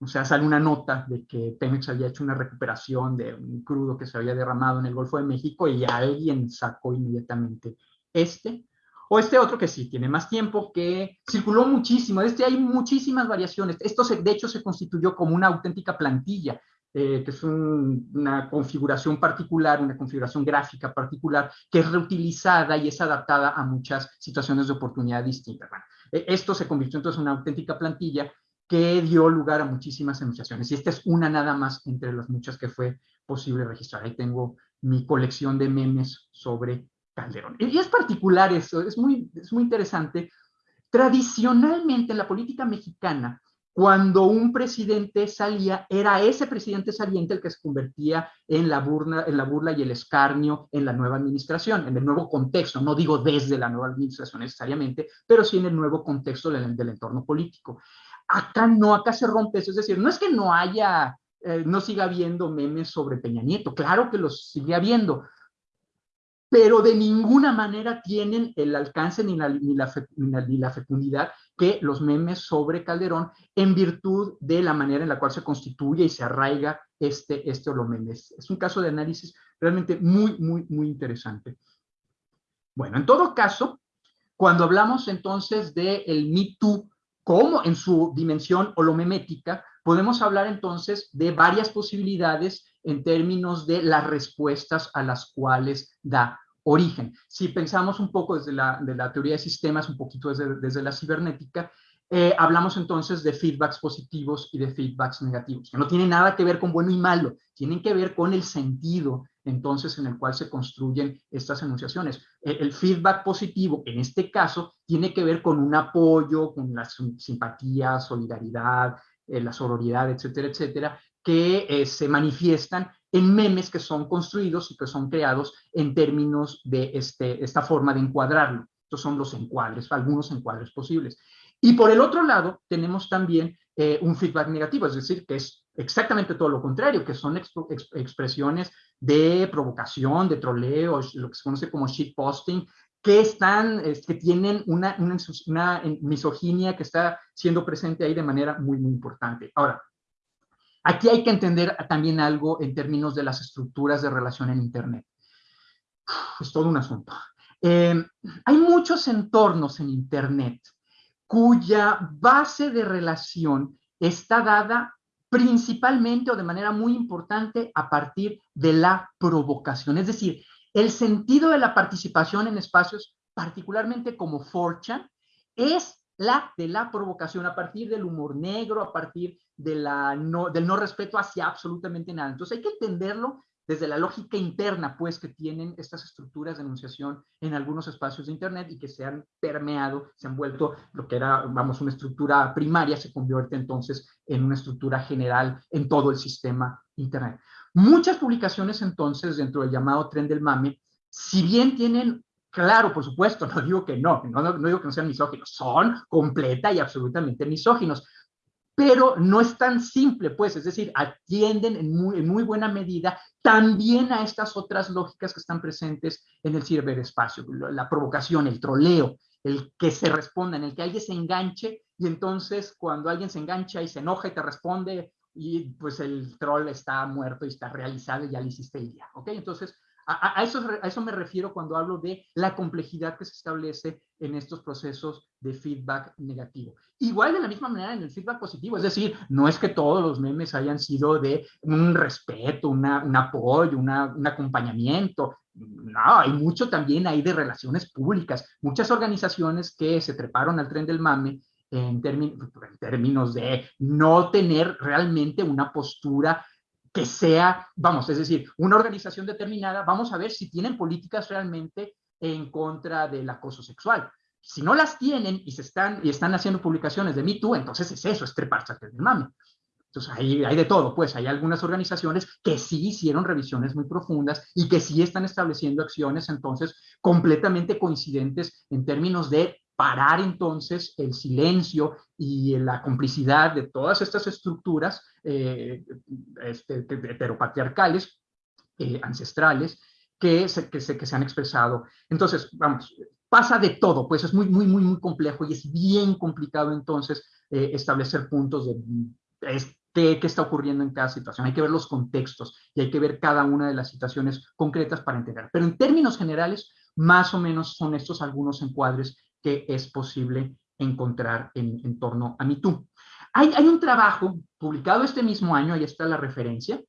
O sea, sale una nota de que Pemex había hecho una recuperación de un crudo que se había derramado en el Golfo de México y alguien sacó inmediatamente este. O este otro que sí, tiene más tiempo, que circuló muchísimo. Este hay muchísimas variaciones. Esto, de hecho, se constituyó como una auténtica plantilla. Eh, que es una configuración particular, una configuración gráfica particular, que es reutilizada y es adaptada a muchas situaciones de oportunidad distintas. E, esto se convirtió entonces en una auténtica plantilla que dio lugar a muchísimas enunciaciones. Y esta es una nada más entre las muchas que fue posible registrar. Ahí tengo mi colección de memes sobre Calderón. Y es particular eso, es muy, es muy interesante. Tradicionalmente en la política mexicana, cuando un presidente salía, era ese presidente saliente el que se convertía en la, burla, en la burla y el escarnio en la nueva administración, en el nuevo contexto, no digo desde la nueva administración necesariamente, pero sí en el nuevo contexto del, entorno político. Acá no, acá se rompe eso, es decir, no es que no haya, eh, no siga habiendo memes sobre Peña Nieto, claro que los sigue habiendo, pero de ninguna manera tienen el alcance ni la, ni la, fecundidad que los memes sobre Calderón en virtud de la manera en la cual se constituye y se arraiga este, este memes. Es un caso de análisis realmente muy, muy, muy interesante. Bueno, en todo caso, cuando hablamos entonces del el Me Too como en su dimensión holomemética, podemos hablar entonces de varias posibilidades en términos de las respuestas a las cuales da origen. Si pensamos un poco desde la, de la teoría de sistemas, un poquito desde, desde la cibernética, eh, hablamos entonces de feedbacks positivos y de feedbacks negativos, que no tienen nada que ver con bueno y malo, tienen que ver con el sentido entonces en el cual se construyen estas enunciaciones. El, feedback positivo, en este caso, tiene que ver con un apoyo, con la simpatía, solidaridad, eh, la sororidad, etcétera, etcétera, que eh, se manifiestan en memes que son construidos y que son creados en términos de este, esta forma de encuadrarlo. Estos son los encuadres, algunos encuadres posibles. Y por el otro lado, tenemos también eh, un feedback negativo, es decir, que es exactamente todo lo contrario, que son expresiones de provocación, de troleo, lo que se conoce como shitposting, que están, que tienen una misoginia que está siendo presente ahí de manera muy, muy importante. Ahora, Aquí hay que entender también algo en términos de las estructuras de relación en Internet. Es todo un asunto. Eh, hay muchos entornos en Internet cuya base de relación está dada principalmente o de manera muy importante a partir de la provocación. Es decir, el sentido de la participación en espacios, particularmente como Forcha, es la de la provocación a partir del humor negro, a partir del no respeto hacia absolutamente nada. Entonces hay que entenderlo desde la lógica interna, pues, que tienen estas estructuras de enunciación en algunos espacios de Internet y que se han permeado, se han vuelto lo que era, vamos, una estructura primaria, se convierte entonces en una estructura general en todo el sistema Internet. Muchas publicaciones entonces dentro del llamado tren del mame, si bien tienen Claro, por supuesto, no digo que no, no, digo que no sean misóginos, son completa y absolutamente misóginos, pero no es tan simple, pues, es decir, atienden en muy, en muy buena medida también a estas otras lógicas que están presentes en el ciberespacio, la provocación, el troleo, el que se responda, en el que alguien se enganche y entonces cuando alguien se engancha y se enoja y te responde y pues el troll está muerto y está realizado y ya le hiciste el día, ¿ok? Entonces, a, eso, a eso me refiero cuando hablo de la complejidad que se establece en estos procesos de feedback negativo. Igual de la misma manera en el feedback positivo, es decir, no es que todos los memes hayan sido de un respeto, una, un apoyo, una, un acompañamiento. No, hay mucho también ahí de relaciones públicas. Muchas organizaciones que se treparon al tren del mame en, en términos de no tener realmente una postura que sea, vamos, es decir, una organización determinada, vamos a ver si tienen políticas realmente en contra del acoso sexual. Si no las tienen y se están y están haciendo publicaciones de Me Too, entonces es eso, es treparse del mame. Entonces hay, hay de todo, pues hay algunas organizaciones que sí hicieron revisiones muy profundas y que sí están estableciendo acciones entonces completamente coincidentes en términos de parar entonces el silencio y la complicidad de todas estas estructuras eh, este, heteropatriarcales, eh, ancestrales, que se, que, se, que se han expresado. Entonces, vamos, pasa de todo, pues es muy, muy, muy, muy complejo y es bien complicado entonces eh, establecer puntos de qué, qué, está ocurriendo en cada situación. Hay que ver los contextos y hay que ver cada una de las situaciones concretas para entender. Pero en términos generales, más o menos son estos algunos encuadres que es posible encontrar en, torno a MeToo. Hay, hay un trabajo publicado este mismo año, ahí está la referencia,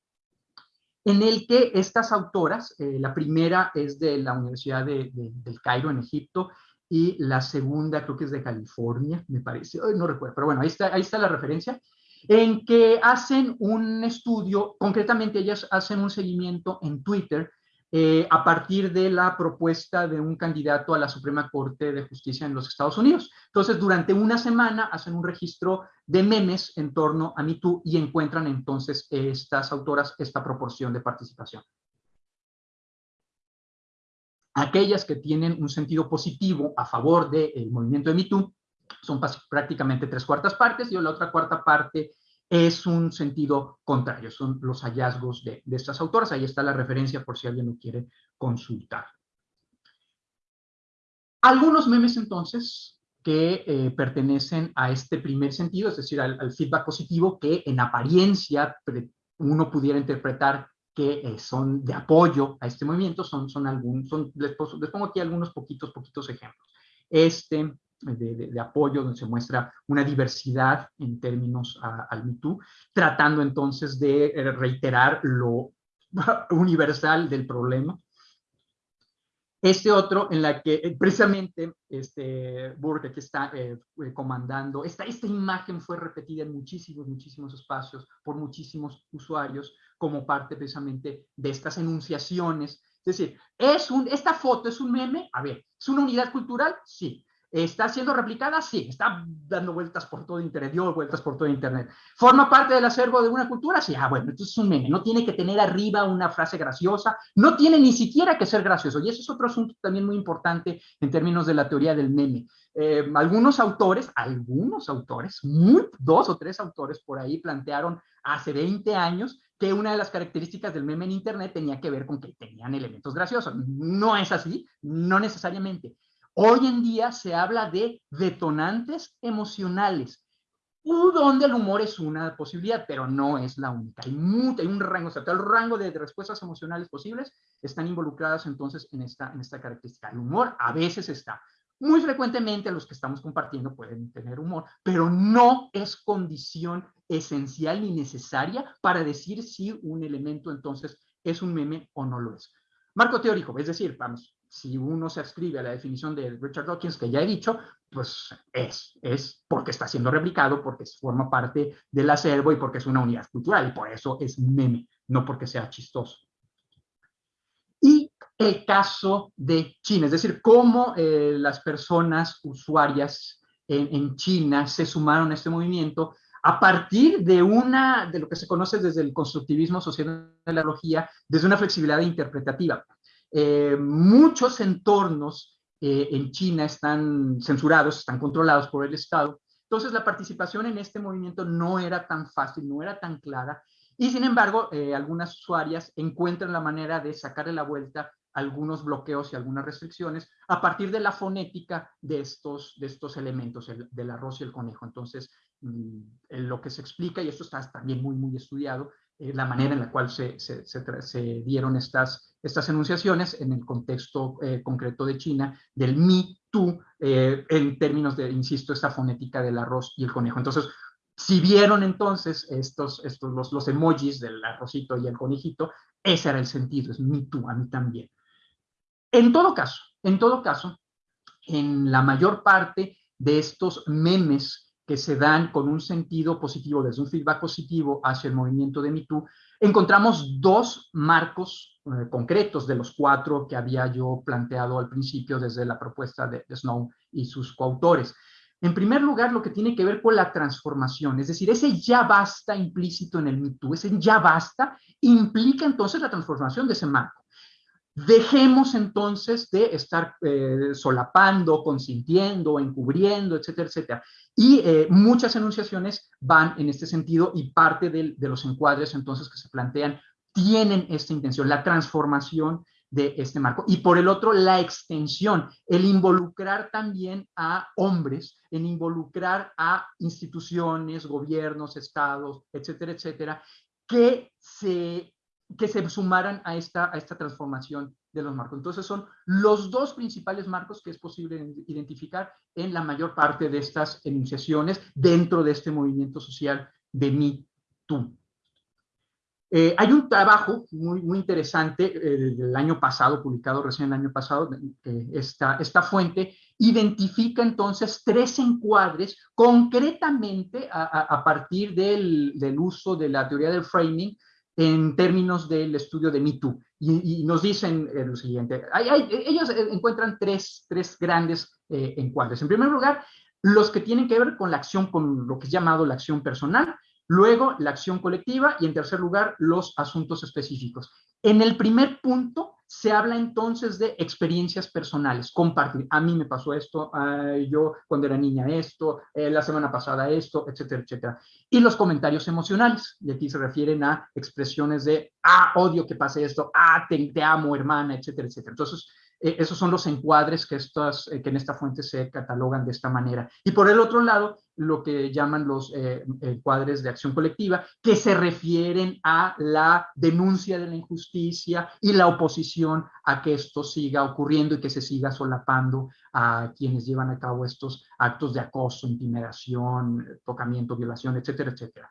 en el que estas autoras, eh, la primera es de la Universidad de, del Cairo en Egipto y la segunda creo que es de California, me parece, no recuerdo, pero bueno, ahí está, ahí está la referencia, en que hacen un estudio, concretamente ellas hacen un seguimiento en Twitter eh, a partir de la propuesta de un candidato a la Suprema Corte de Justicia en los Estados Unidos. Entonces, durante una semana hacen un registro de memes en torno a MeToo y encuentran entonces estas autoras esta proporción de participación. Aquellas que tienen un sentido positivo a favor del movimiento de MeToo son prácticamente tres cuartas partes y la otra cuarta parte es un sentido contrario, son los hallazgos de, estas autoras. Ahí está la referencia por si alguien lo quiere consultar. Algunos memes entonces que eh, pertenecen a este primer sentido, es decir, al, feedback positivo, que en apariencia uno pudiera interpretar que eh, son de apoyo a este movimiento, son, son algunos, les, les pongo aquí algunos poquitos, poquitos ejemplos. Este, de, apoyo, donde se muestra una diversidad en términos al MeToo, tratando entonces de eh, reiterar lo universal del problema. Este otro en la que eh, precisamente este Burke que está eh, comandando, esta, esta imagen fue repetida en muchísimos, muchísimos espacios por muchísimos usuarios como parte precisamente de estas enunciaciones. Es decir, ¿es un, ¿esta foto es un meme? A ver, ¿es una unidad cultural? Sí. ¿Está siendo replicada? Sí, está dando vueltas por todo Internet, dio vueltas por todo Internet. ¿Forma parte del acervo de una cultura? Sí, ah, bueno, entonces es un meme, no tiene que tener arriba una frase graciosa, no tiene ni siquiera que ser gracioso, y eso es otro asunto también muy importante en términos de la teoría del meme. Eh, algunos autores, algunos autores, dos o tres autores por ahí plantearon hace 20 años que una de las características del meme en Internet tenía que ver con que tenían elementos graciosos. No es así, no necesariamente. Hoy en día se habla de detonantes emocionales, donde el humor es una posibilidad, pero no es la única. Hay, un rango, o sea, todo el rango de, respuestas emocionales posibles están involucradas entonces en esta, en esta característica. El humor a veces está. Muy frecuentemente los que estamos compartiendo pueden tener humor, pero no es condición esencial ni necesaria para decir si un elemento entonces es un meme o no lo es. Marco teórico, es decir, vamos, si uno se adscribe a la definición de Richard Dawkins, que ya he dicho, pues es, es porque está siendo replicado, porque forma parte del acervo y porque es una unidad cultural, y por eso es meme, no porque sea chistoso. Y el caso de China, es decir, cómo eh, las personas usuarias en, en China se sumaron a este movimiento a partir de una, de lo que se conoce desde el constructivismo social de la logía, desde una flexibilidad interpretativa. Eh, muchos entornos en China están censurados, están controlados por el Estado. Entonces la participación en este movimiento no era tan fácil, no era tan clara y sin embargo, eh, algunas usuarias encuentran la manera de sacarle la vuelta algunos bloqueos y algunas restricciones a partir de la fonética de estos, de estos elementos, el, del arroz y el conejo. Entonces, mm, lo que se explica, y esto está también muy, muy estudiado, eh, la manera en la cual se, se, dieron estas, enunciaciones en el contexto eh, concreto de China, del mi, tú, en términos de, insisto, esta fonética del arroz y el conejo. Entonces, si vieron entonces estos, los, emojis del arrocito y el conejito, ese era el sentido, es mi tú, a mí también. En todo caso, en todo caso, en la mayor parte de estos memes que se dan con un sentido positivo, desde un feedback positivo hacia el movimiento de MeToo, encontramos dos marcos eh, concretos de los cuatro que había yo planteado al principio desde la propuesta de Snow y sus coautores. En primer lugar, lo que tiene que ver con la transformación, es decir, ese ya basta implícito en el mito, ese ya basta implica entonces la transformación de ese marco. Dejemos entonces de estar eh, solapando, consintiendo, encubriendo, etcétera, etcétera. Y eh, muchas enunciaciones van en este sentido y parte de los encuadres entonces que se plantean tienen esta intención, la transformación de este marco. Y por el otro, la extensión, el involucrar también a hombres, en involucrar a instituciones, gobiernos, estados, etcétera, etcétera, que se, que se sumaran a esta, a esta transformación de los marcos. Entonces son los dos principales marcos que es posible identificar en la mayor parte de estas enunciaciones dentro de este movimiento social de mí, tú. Eh, hay un trabajo muy, muy interesante eh, del año pasado, publicado recién el año pasado, esta, esta fuente identifica entonces tres encuadres concretamente a, partir del, del, uso de la teoría del framing en términos del estudio de MeToo. Y, y nos dicen eh, lo siguiente, ellos encuentran tres, tres grandes encuadres. En primer lugar, los que tienen que ver con la acción, con lo que es llamado la acción personal, Luego, la acción colectiva y en tercer lugar, los asuntos específicos. En el primer punto se habla entonces de experiencias personales, compartir. A mí me pasó esto, yo cuando era niña esto, eh, la semana pasada esto, etcétera, etcétera. Y los comentarios emocionales, y aquí se refieren a expresiones de, ah, odio que pase esto, ah, te, te amo, hermana, etcétera, etcétera. Entonces, eh, esos son los encuadres que, estas, eh, que en esta fuente se catalogan de esta manera. Y por el otro lado, lo que llaman los eh, encuadres de acción colectiva, que se refieren a la denuncia de la injusticia y la oposición a que esto siga ocurriendo y que se siga solapando a quienes llevan a cabo estos actos de acoso, intimidación, tocamiento, violación, etcétera, etcétera.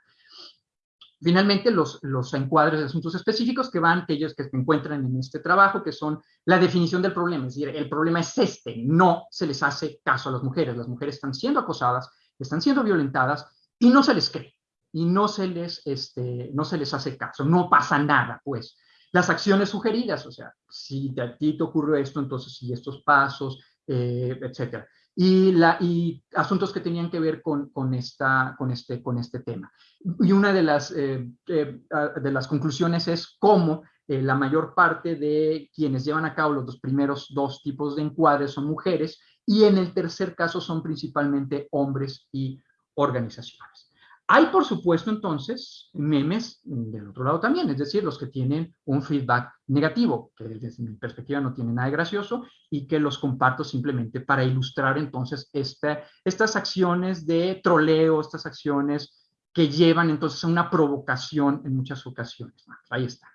Finalmente, los, los encuadres de asuntos específicos que van, aquellos que se encuentran en este trabajo, que son la definición del problema, es decir, el problema es este, no se les hace caso a las mujeres, las mujeres están siendo acosadas, están siendo violentadas y no se les cree, y no se les, este, no se les hace caso, no pasa nada, pues. Las acciones sugeridas, o sea, si a ti te ocurrió esto, entonces si estos pasos, eh, etcétera y, la, asuntos que tenían que ver con, con, esta, con, este, con este tema. Y una de las, eh, eh, de las conclusiones es cómo eh, la mayor parte de quienes llevan a cabo los dos primeros dos tipos de encuadres son mujeres y en el tercer caso son principalmente hombres y organizaciones. Hay, por supuesto, entonces, memes del otro lado también, es decir, los que tienen un feedback negativo, que desde mi perspectiva no tiene nada de gracioso y que los comparto simplemente para ilustrar entonces esta, estas acciones de troleo, estas acciones que llevan entonces a una provocación en muchas ocasiones. Ahí está.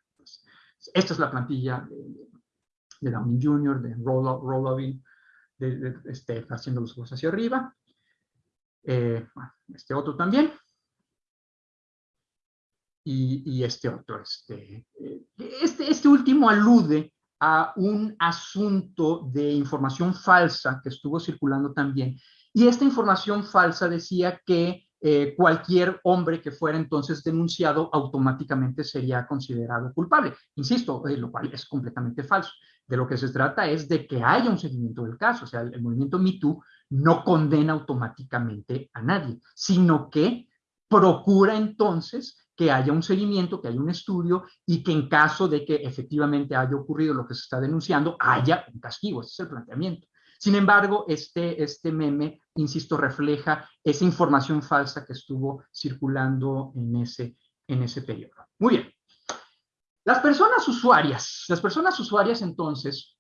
esta es la plantilla de, de Downey Jr., de Roll, de, este, haciendo los ojos hacia arriba. Eh, este otro también y, este otro. Este, este, este último alude a un asunto de información falsa que estuvo circulando también. Y esta información falsa decía que eh, cualquier hombre que fuera entonces denunciado automáticamente sería considerado culpable. Insisto, eh, lo cual es completamente falso. De lo que se trata es de que haya un seguimiento del caso. O sea, el, el movimiento MeToo no condena automáticamente a nadie, sino que procura entonces que haya un seguimiento, que haya un estudio y que en caso de que efectivamente haya ocurrido lo que se está denunciando, haya un castigo. Ese es el planteamiento. Sin embargo, este, este meme, insisto, refleja esa información falsa que estuvo circulando en ese, en ese periodo. Muy bien. Las personas usuarias, las personas usuarias entonces,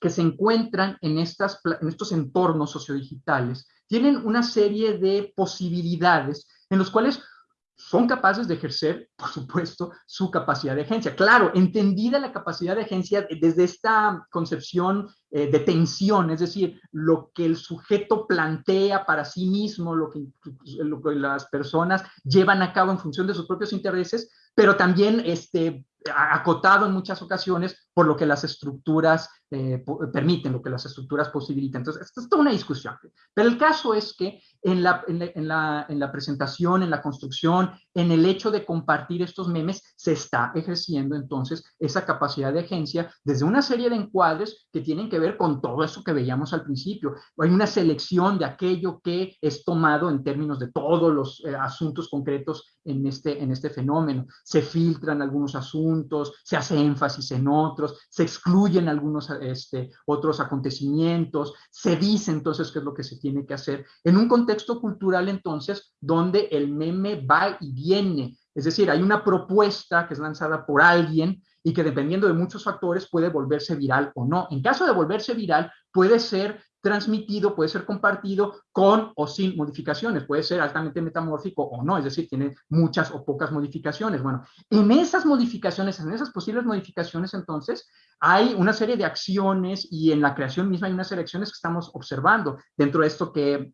que se encuentran en, estas, en estos entornos sociodigitales, tienen una serie de posibilidades en los cuales son capaces de ejercer, por supuesto, su capacidad de agencia. Claro, entendida la capacidad de agencia desde esta concepción eh, de tensión, es decir, lo que el sujeto plantea para sí mismo, lo que, lo que las personas llevan a cabo en función de sus propios intereses, pero también este, acotado en muchas ocasiones por lo que las estructuras eh, permiten, lo que las estructuras posibilitan. Entonces, esto es toda una discusión. Pero el caso es que en la, en, la, en la presentación, en la construcción, en el hecho de compartir estos memes, se está ejerciendo entonces esa capacidad de agencia desde una serie de encuadres que tienen que ver con todo eso que veíamos al principio. Hay una selección de aquello que es tomado en términos de todos los eh, asuntos concretos en este, en este fenómeno. Se filtran algunos asuntos, se hace énfasis en otros, se excluyen algunos este, otros acontecimientos, se dice entonces qué es lo que se tiene que hacer en un contexto cultural entonces donde el meme va y viene. Es decir, hay una propuesta que es lanzada por alguien y que dependiendo de muchos factores puede volverse viral o no. En caso de volverse viral, puede ser transmitido, puede ser compartido con o sin modificaciones, puede ser altamente metamórfico o no, es decir, tiene muchas o pocas modificaciones. Bueno, en esas modificaciones, en esas posibles modificaciones, entonces, hay una serie de acciones y en la creación misma hay una serie de acciones que estamos observando dentro de esto que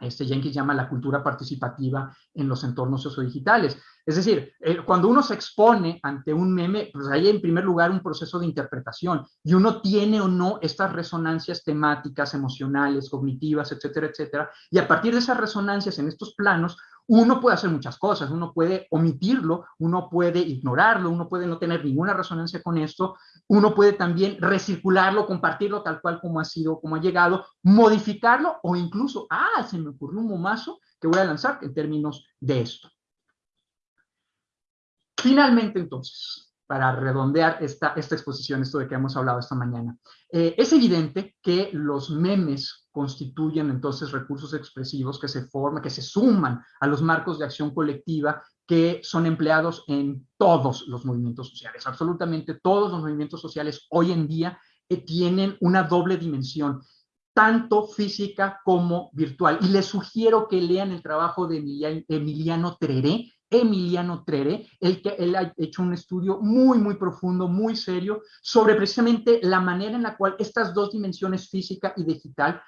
este Jenkins llama la cultura participativa en los entornos sociodigitales. Es decir, cuando uno se expone ante un meme, pues hay en primer lugar un proceso de interpretación y uno tiene o no estas resonancias temáticas, emocionales, cognitivas, etcétera, etcétera. Y a partir de esas resonancias en estos planos, uno puede hacer muchas cosas, uno puede omitirlo, uno puede ignorarlo, uno puede no tener ninguna resonancia con esto, uno puede también recircularlo, compartirlo tal cual como ha sido, como ha llegado, modificarlo o incluso, ah, se me ocurrió un momazo que voy a lanzar en términos de esto. Finalmente, entonces, para redondear esta, exposición, esto de que hemos hablado esta mañana. Eh, es evidente que los memes constituyen entonces recursos expresivos que se forman, que se suman a los marcos de acción colectiva que son empleados en todos los movimientos sociales. Absolutamente todos los movimientos sociales hoy en día eh, tienen una doble dimensión tanto física como virtual. Y les sugiero que lean el trabajo de Emiliano Treré, Emiliano Trere, el que él ha hecho un estudio muy, muy profundo, muy serio, sobre precisamente la manera en la cual estas dos dimensiones, física y digital,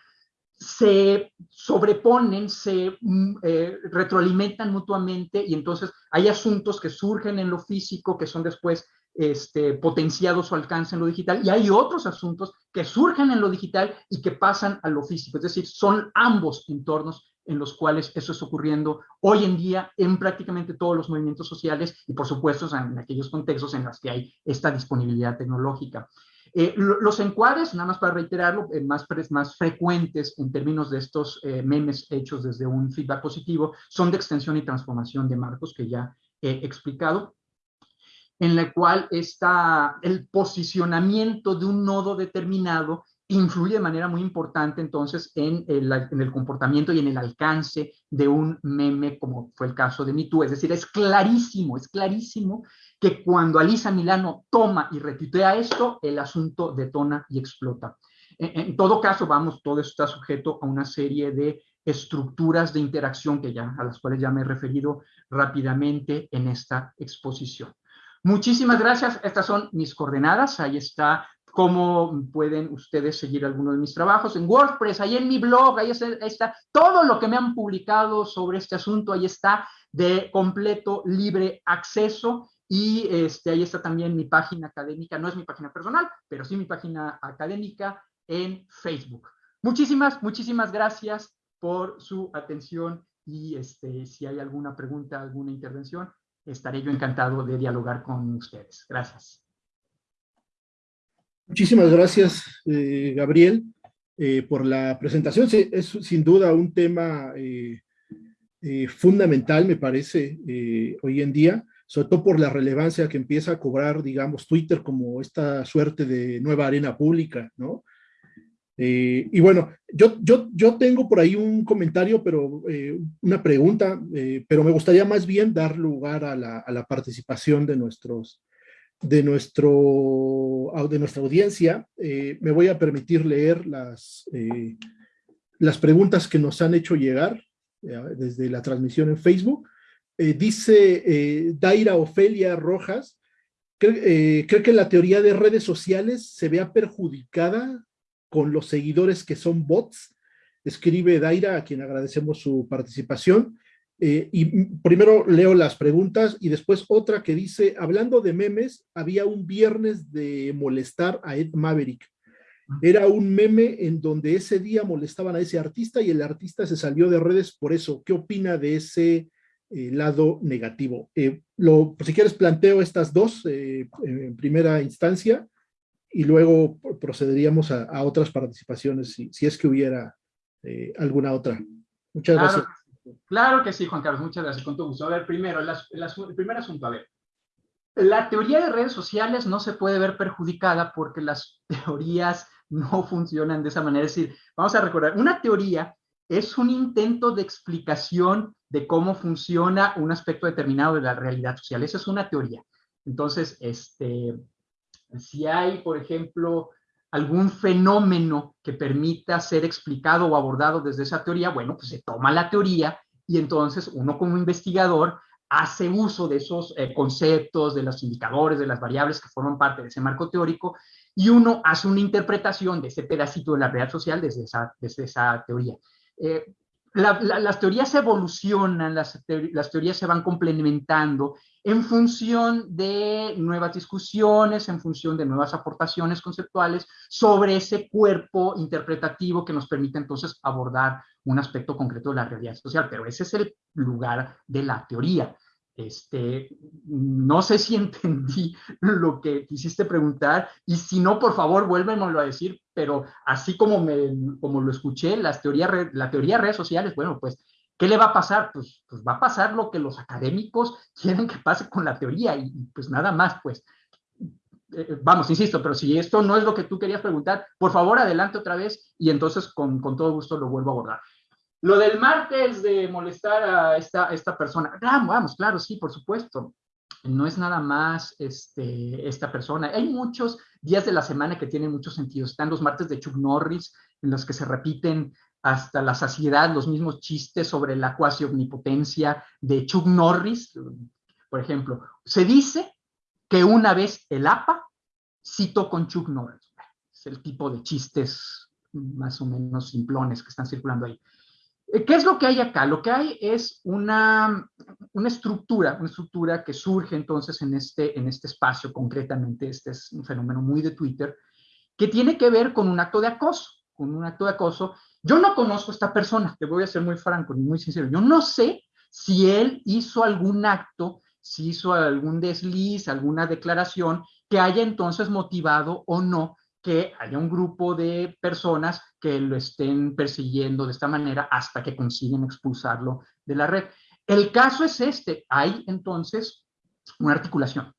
se sobreponen, se mm, eh, retroalimentan mutuamente y entonces hay asuntos que surgen en lo físico que son después este, potenciados su alcance en lo digital y hay otros asuntos que surgen en lo digital y que pasan a lo físico. Es decir, son ambos entornos en los cuales eso está ocurriendo hoy en día en prácticamente todos los movimientos sociales y por supuesto en aquellos contextos en los que hay esta disponibilidad tecnológica. Eh, los encuadres, nada más para reiterarlo, eh, más, frecuentes en términos de estos eh, memes hechos desde un feedback positivo, son de extensión y transformación de marcos que ya he explicado, en la cual está el posicionamiento de un nodo determinado influye de manera muy importante entonces en el, comportamiento y en el alcance de un meme como fue el caso de MeToo. Es decir, es clarísimo, es clarísimo que cuando Alisa Milano toma y retuitea esto, el asunto detona y explota. En, todo caso, vamos, todo esto está sujeto a una serie de estructuras de interacción que ya, a las cuales ya me he referido rápidamente en esta exposición. Muchísimas gracias. Estas son mis coordenadas. Ahí está cómo pueden ustedes seguir alguno de mis trabajos en WordPress, ahí en mi blog, ahí está, todo lo que me han publicado sobre este asunto, ahí está de completo libre acceso y este, ahí está también mi página académica, no es mi página personal, pero sí mi página académica en Facebook. Muchísimas, muchísimas gracias por su atención y este, si hay alguna pregunta, alguna intervención, estaré yo encantado de dialogar con ustedes. Gracias. Muchísimas gracias, eh, Gabriel, eh, por la presentación. es sin duda un tema eh, fundamental, me parece, hoy en día, sobre todo por la relevancia que empieza a cobrar, digamos, Twitter como esta suerte de nueva arena pública, ¿no? Y bueno, yo, yo, yo tengo por ahí un comentario, pero una pregunta, pero me gustaría más bien dar lugar a la, a la, participación de nuestros de, nuestro, de nuestra audiencia. me voy a permitir leer las, las preguntas que nos han hecho llegar desde la transmisión en Facebook. dice Daira Ofelia Rojas, ¿cree, ¿cree que la teoría de redes sociales se vea perjudicada con los seguidores que son bots. Escribe Daira, a quien agradecemos su participación. Eh, y primero leo las preguntas y después otra que dice, hablando de memes, había un viernes de molestar a Ed Maverick. Era un meme en donde ese día molestaban a ese artista y el artista se salió de redes por eso. ¿Qué opina de ese eh, lado negativo? Eh, lo, si quieres planteo estas dos en primera instancia y luego procederíamos a, otras participaciones si, si, es que hubiera eh, alguna otra. Muchas gracias. Claro que sí, Juan Carlos, muchas gracias, con todo gusto. A ver, primero, el primer asunto, a ver. La teoría de redes sociales no se puede ver perjudicada porque las teorías no funcionan de esa manera. Es decir, vamos a recordar, una teoría es un intento de explicación de cómo funciona un aspecto determinado de la realidad social. Esa es una teoría. Entonces, este, si hay, por ejemplo, algún fenómeno que permita ser explicado o abordado desde esa teoría, bueno, pues se toma la teoría y entonces uno como investigador hace uso de esos eh, conceptos, de los indicadores, de las variables que forman parte de ese marco teórico y uno hace una interpretación de ese pedacito de la realidad social desde esa, desde esa teoría. Eh, las teorías evolucionan, las, las, teorías se van complementando en función de nuevas discusiones, en función de nuevas aportaciones conceptuales sobre ese cuerpo interpretativo que nos permite entonces abordar un aspecto concreto de la realidad social. Pero ese es el lugar de la teoría. Este, no sé si entendí lo que quisiste preguntar y si no, por favor, vuélvemelo a decir, pero así como, como lo escuché, las teorías, la teoría de redes sociales, bueno, pues, ¿qué le va a pasar? Pues, pues va a pasar lo que los académicos quieren que pase con la teoría y, pues nada más, pues. Eh, vamos, insisto, pero si esto no es lo que tú querías preguntar, por favor, adelante otra vez y entonces con, con todo gusto lo vuelvo a abordar. Lo del martes de molestar a esta, esta persona, vamos, claro, sí, por supuesto. No es nada más este, esta persona. Hay muchos días de la semana que tienen mucho sentido. Están los martes de Chuck Norris, en los que se repiten hasta la saciedad los mismos chistes sobre la cuasi omnipotencia de Chuck Norris. Por ejemplo, se dice que una vez el APA citó con Chuck Norris. Es el tipo de chistes más o menos simplones que están circulando ahí. Eh, ¿Qué es lo que hay acá? Lo que hay es una, una estructura, una estructura que surge entonces en este, en este espacio concretamente, este es un fenómeno muy de Twitter, que tiene que ver con un acto de acoso, con un acto de acoso. Yo no conozco a esta persona, te voy a ser muy franco y muy sincero, yo no sé si él hizo algún acto, si hizo algún desliz, alguna declaración que haya entonces motivado o no que haya un grupo de personas que lo estén persiguiendo de esta manera hasta que consiguen expulsarlo de la red. El caso es este, hay entonces una articulación.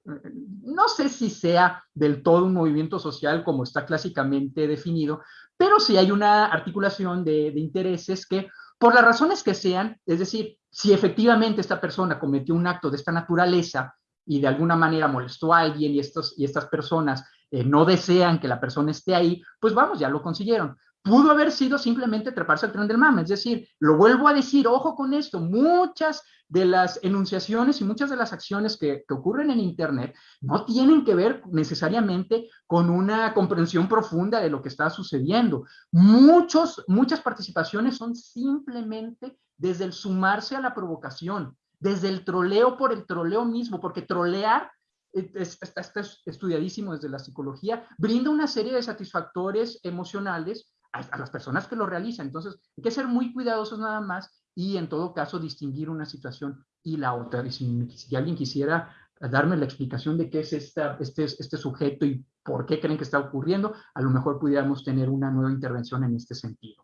No sé si sea del todo un movimiento social como está clásicamente definido, pero sí hay una articulación de, de intereses que, por las razones que sean, es decir, si efectivamente esta persona cometió un acto de esta naturaleza y de alguna manera molestó a alguien y, estos, y estas personas eh, no desean que la persona esté ahí, pues vamos, ya lo consiguieron. Pudo haber sido simplemente treparse al tren del mame, es decir, lo vuelvo a decir, ojo con esto, muchas de las enunciaciones y muchas de las acciones que, que ocurren en Internet no tienen que ver necesariamente con una comprensión profunda de lo que está sucediendo. Muchos, muchas participaciones son simplemente desde el sumarse a la provocación, desde el troleo por el troleo mismo, porque trolear está, estudiadísimo desde la psicología, brinda una serie de satisfactores emocionales a, las personas que lo realizan. Entonces, hay que ser muy cuidadosos nada más y en todo caso distinguir una situación y la otra. Y si, alguien quisiera darme la explicación de qué es esta, este, este sujeto y por qué creen que está ocurriendo, a lo mejor pudiéramos tener una nueva intervención en este sentido.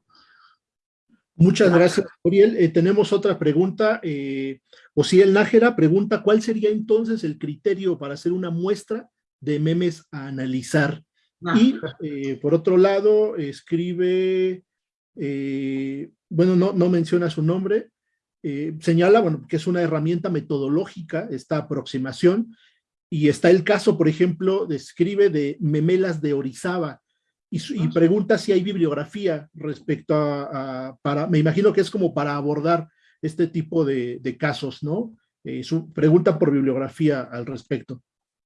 Muchas gracias, Gabriel. Eh, tenemos otra pregunta. Eh, el Nájera pregunta, ¿cuál sería entonces el criterio para hacer una muestra de memes a analizar? Ah. Y eh, por otro lado, escribe, eh, bueno, no, no menciona su nombre, eh, señala, bueno, que es una herramienta metodológica esta aproximación, y está el caso, por ejemplo, describe de Memelas de Orizaba, y, y ah, pregunta si hay bibliografía respecto a, para, me imagino que es como para abordar este tipo de, de casos, ¿no? su, pregunta por bibliografía al respecto.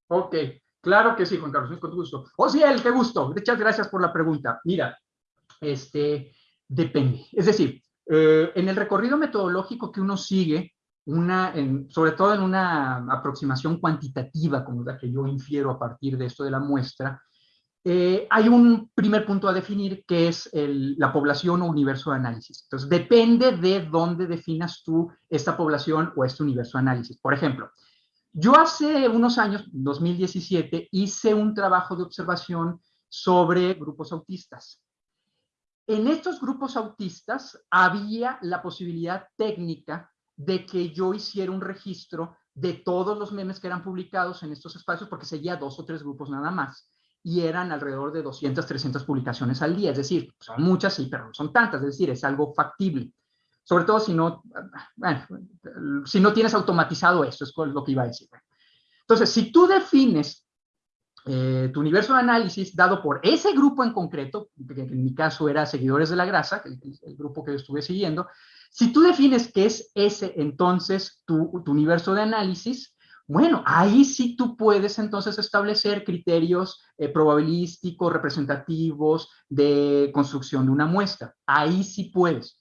Ok, Claro que sí, Juan Carlos, con gusto. O sí, el qué gusto. Muchas gracias por la pregunta. Mira, este, depende. Es decir, eh, en el recorrido metodológico que uno sigue, una, sobre todo en una aproximación cuantitativa, como la que yo infiero a partir de esto de la muestra, eh, hay un primer punto a definir que es la población o universo de análisis. Entonces, depende de dónde definas tú esta población o este universo de análisis. Por ejemplo, yo hace unos años, 2017, hice un trabajo de observación sobre grupos autistas. En estos grupos autistas había la posibilidad técnica de que yo hiciera un registro de todos los memes que eran publicados en estos espacios, porque seguía dos o tres grupos nada más, y eran alrededor de 200, 300 publicaciones al día, es decir, son muchas, sí, pero no son tantas, es decir, es algo factible sobre todo si no, si no tienes automatizado esto, es lo que iba a decir. Entonces, si tú defines eh, tu universo de análisis dado por ese grupo en concreto, que en mi caso era Seguidores de la Grasa, el, el grupo que yo estuve siguiendo, si tú defines que es ese entonces tu, tu universo de análisis, bueno, ahí sí tú puedes entonces establecer criterios eh, probabilísticos, representativos de construcción de una muestra. Ahí sí puedes.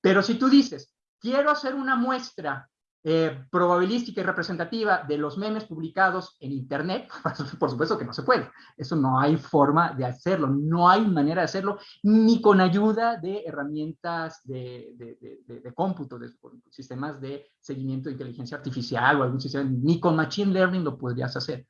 Pero si tú dices, quiero hacer una muestra eh, probabilística y representativa de los memes publicados en Internet, por supuesto que no se puede. Eso no hay forma de hacerlo, no hay manera de hacerlo, ni con ayuda de herramientas de, de, cómputo, de sistemas de seguimiento de inteligencia artificial o algún sistema, ni con Machine Learning lo podrías hacer.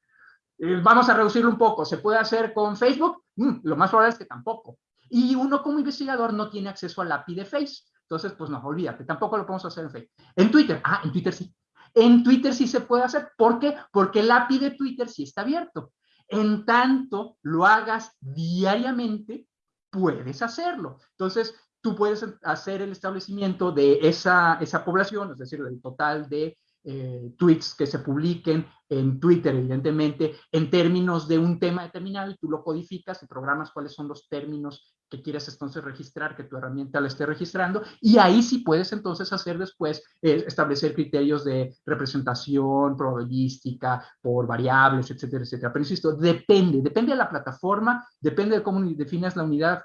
Eh, vamos a reducirlo un poco. ¿Se puede hacer con Facebook? Mm, lo más probable es que tampoco. Y uno como investigador no tiene acceso al API de Face. Entonces, pues no, olvídate, tampoco lo podemos hacer en Facebook. En Twitter, ah, en Twitter sí. En Twitter sí se puede hacer. ¿Por qué? Porque el API de Twitter sí está abierto. En tanto lo hagas diariamente, puedes hacerlo. Entonces, tú puedes hacer el establecimiento de esa, esa población, es decir, del total de eh, tweets que se publiquen en Twitter, evidentemente, en términos de un tema determinado y tú lo codificas y programas cuáles son los términos que quieres entonces registrar, que tu herramienta la esté registrando, y ahí sí puedes entonces hacer después, eh, establecer criterios de representación probabilística por variables, etcétera, etcétera. Pero insisto, depende, depende de la plataforma, depende de cómo defines la unidad,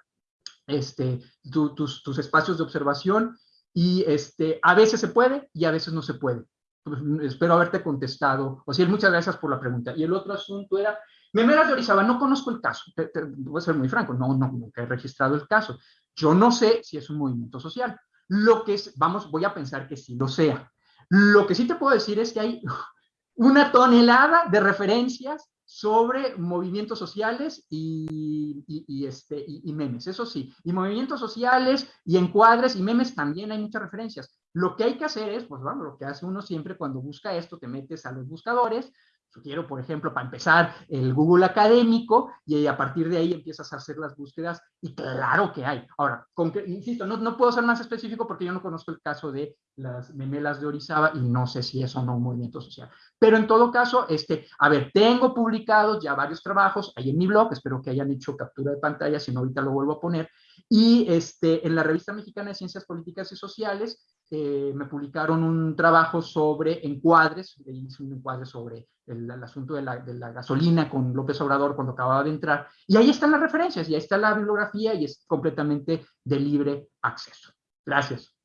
este, tus, tus espacios de observación, y este, a veces se puede y a veces no se puede. Pues, espero haberte contestado. O sea, muchas gracias por la pregunta. Y el otro asunto era, Memelas de Orizaba, no conozco el caso, voy a ser muy franco, no, no, nunca he registrado el caso. Yo no sé si es un movimiento social. Lo que es, vamos, voy a pensar que sí lo sea. Lo que sí te puedo decir es que hay una tonelada de referencias sobre movimientos sociales y, y, este, y, memes, eso sí, y movimientos sociales y encuadres y memes también hay muchas referencias. Lo que hay que hacer es, pues bueno, lo que hace uno siempre cuando busca esto, te metes a los buscadores, quiero, por ejemplo, para empezar, el Google académico y a partir de ahí empiezas a hacer las búsquedas y claro que hay. Ahora, insisto, no, no puedo ser más específico porque yo no conozco el caso de las memelas de Orizaba y no sé si es o no un movimiento social. Pero en todo caso, este, a ver, tengo publicados ya varios trabajos ahí en mi blog, espero que hayan hecho captura de pantalla, si no ahorita lo vuelvo a poner, y este, en la revista mexicana de Ciencias Políticas y Sociales eh, me publicaron un trabajo sobre encuadres, hice un encuadre sobre el, asunto de la, gasolina con López Obrador cuando acababa de entrar, y ahí están las referencias, y ahí está la bibliografía, y es completamente de libre acceso. Gracias.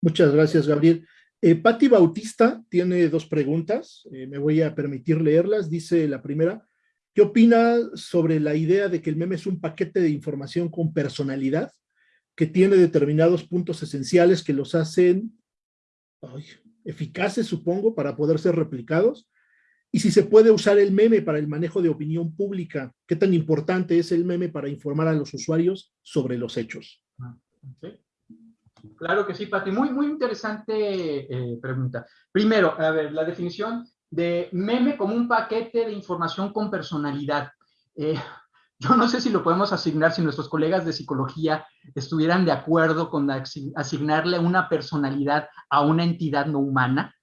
Muchas gracias, Gabriel. Eh, Patti Bautista tiene dos preguntas, eh, me voy a permitir leerlas. Dice la primera, ¿qué opina sobre la idea de que el meme es un paquete de información con personalidad? Que tiene determinados puntos esenciales que los hacen eficaces, supongo, para poder ser replicados. Y si se puede usar el meme para el manejo de opinión pública, ¿qué tan importante es el meme para informar a los usuarios sobre los hechos? Claro que sí, Pati. Muy, muy interesante eh, pregunta. Primero, a ver, la definición de meme como un paquete de información con personalidad. Eh, yo no sé si lo podemos asignar, si nuestros colegas de psicología estuvieran de acuerdo con asignarle una personalidad a una entidad no humana.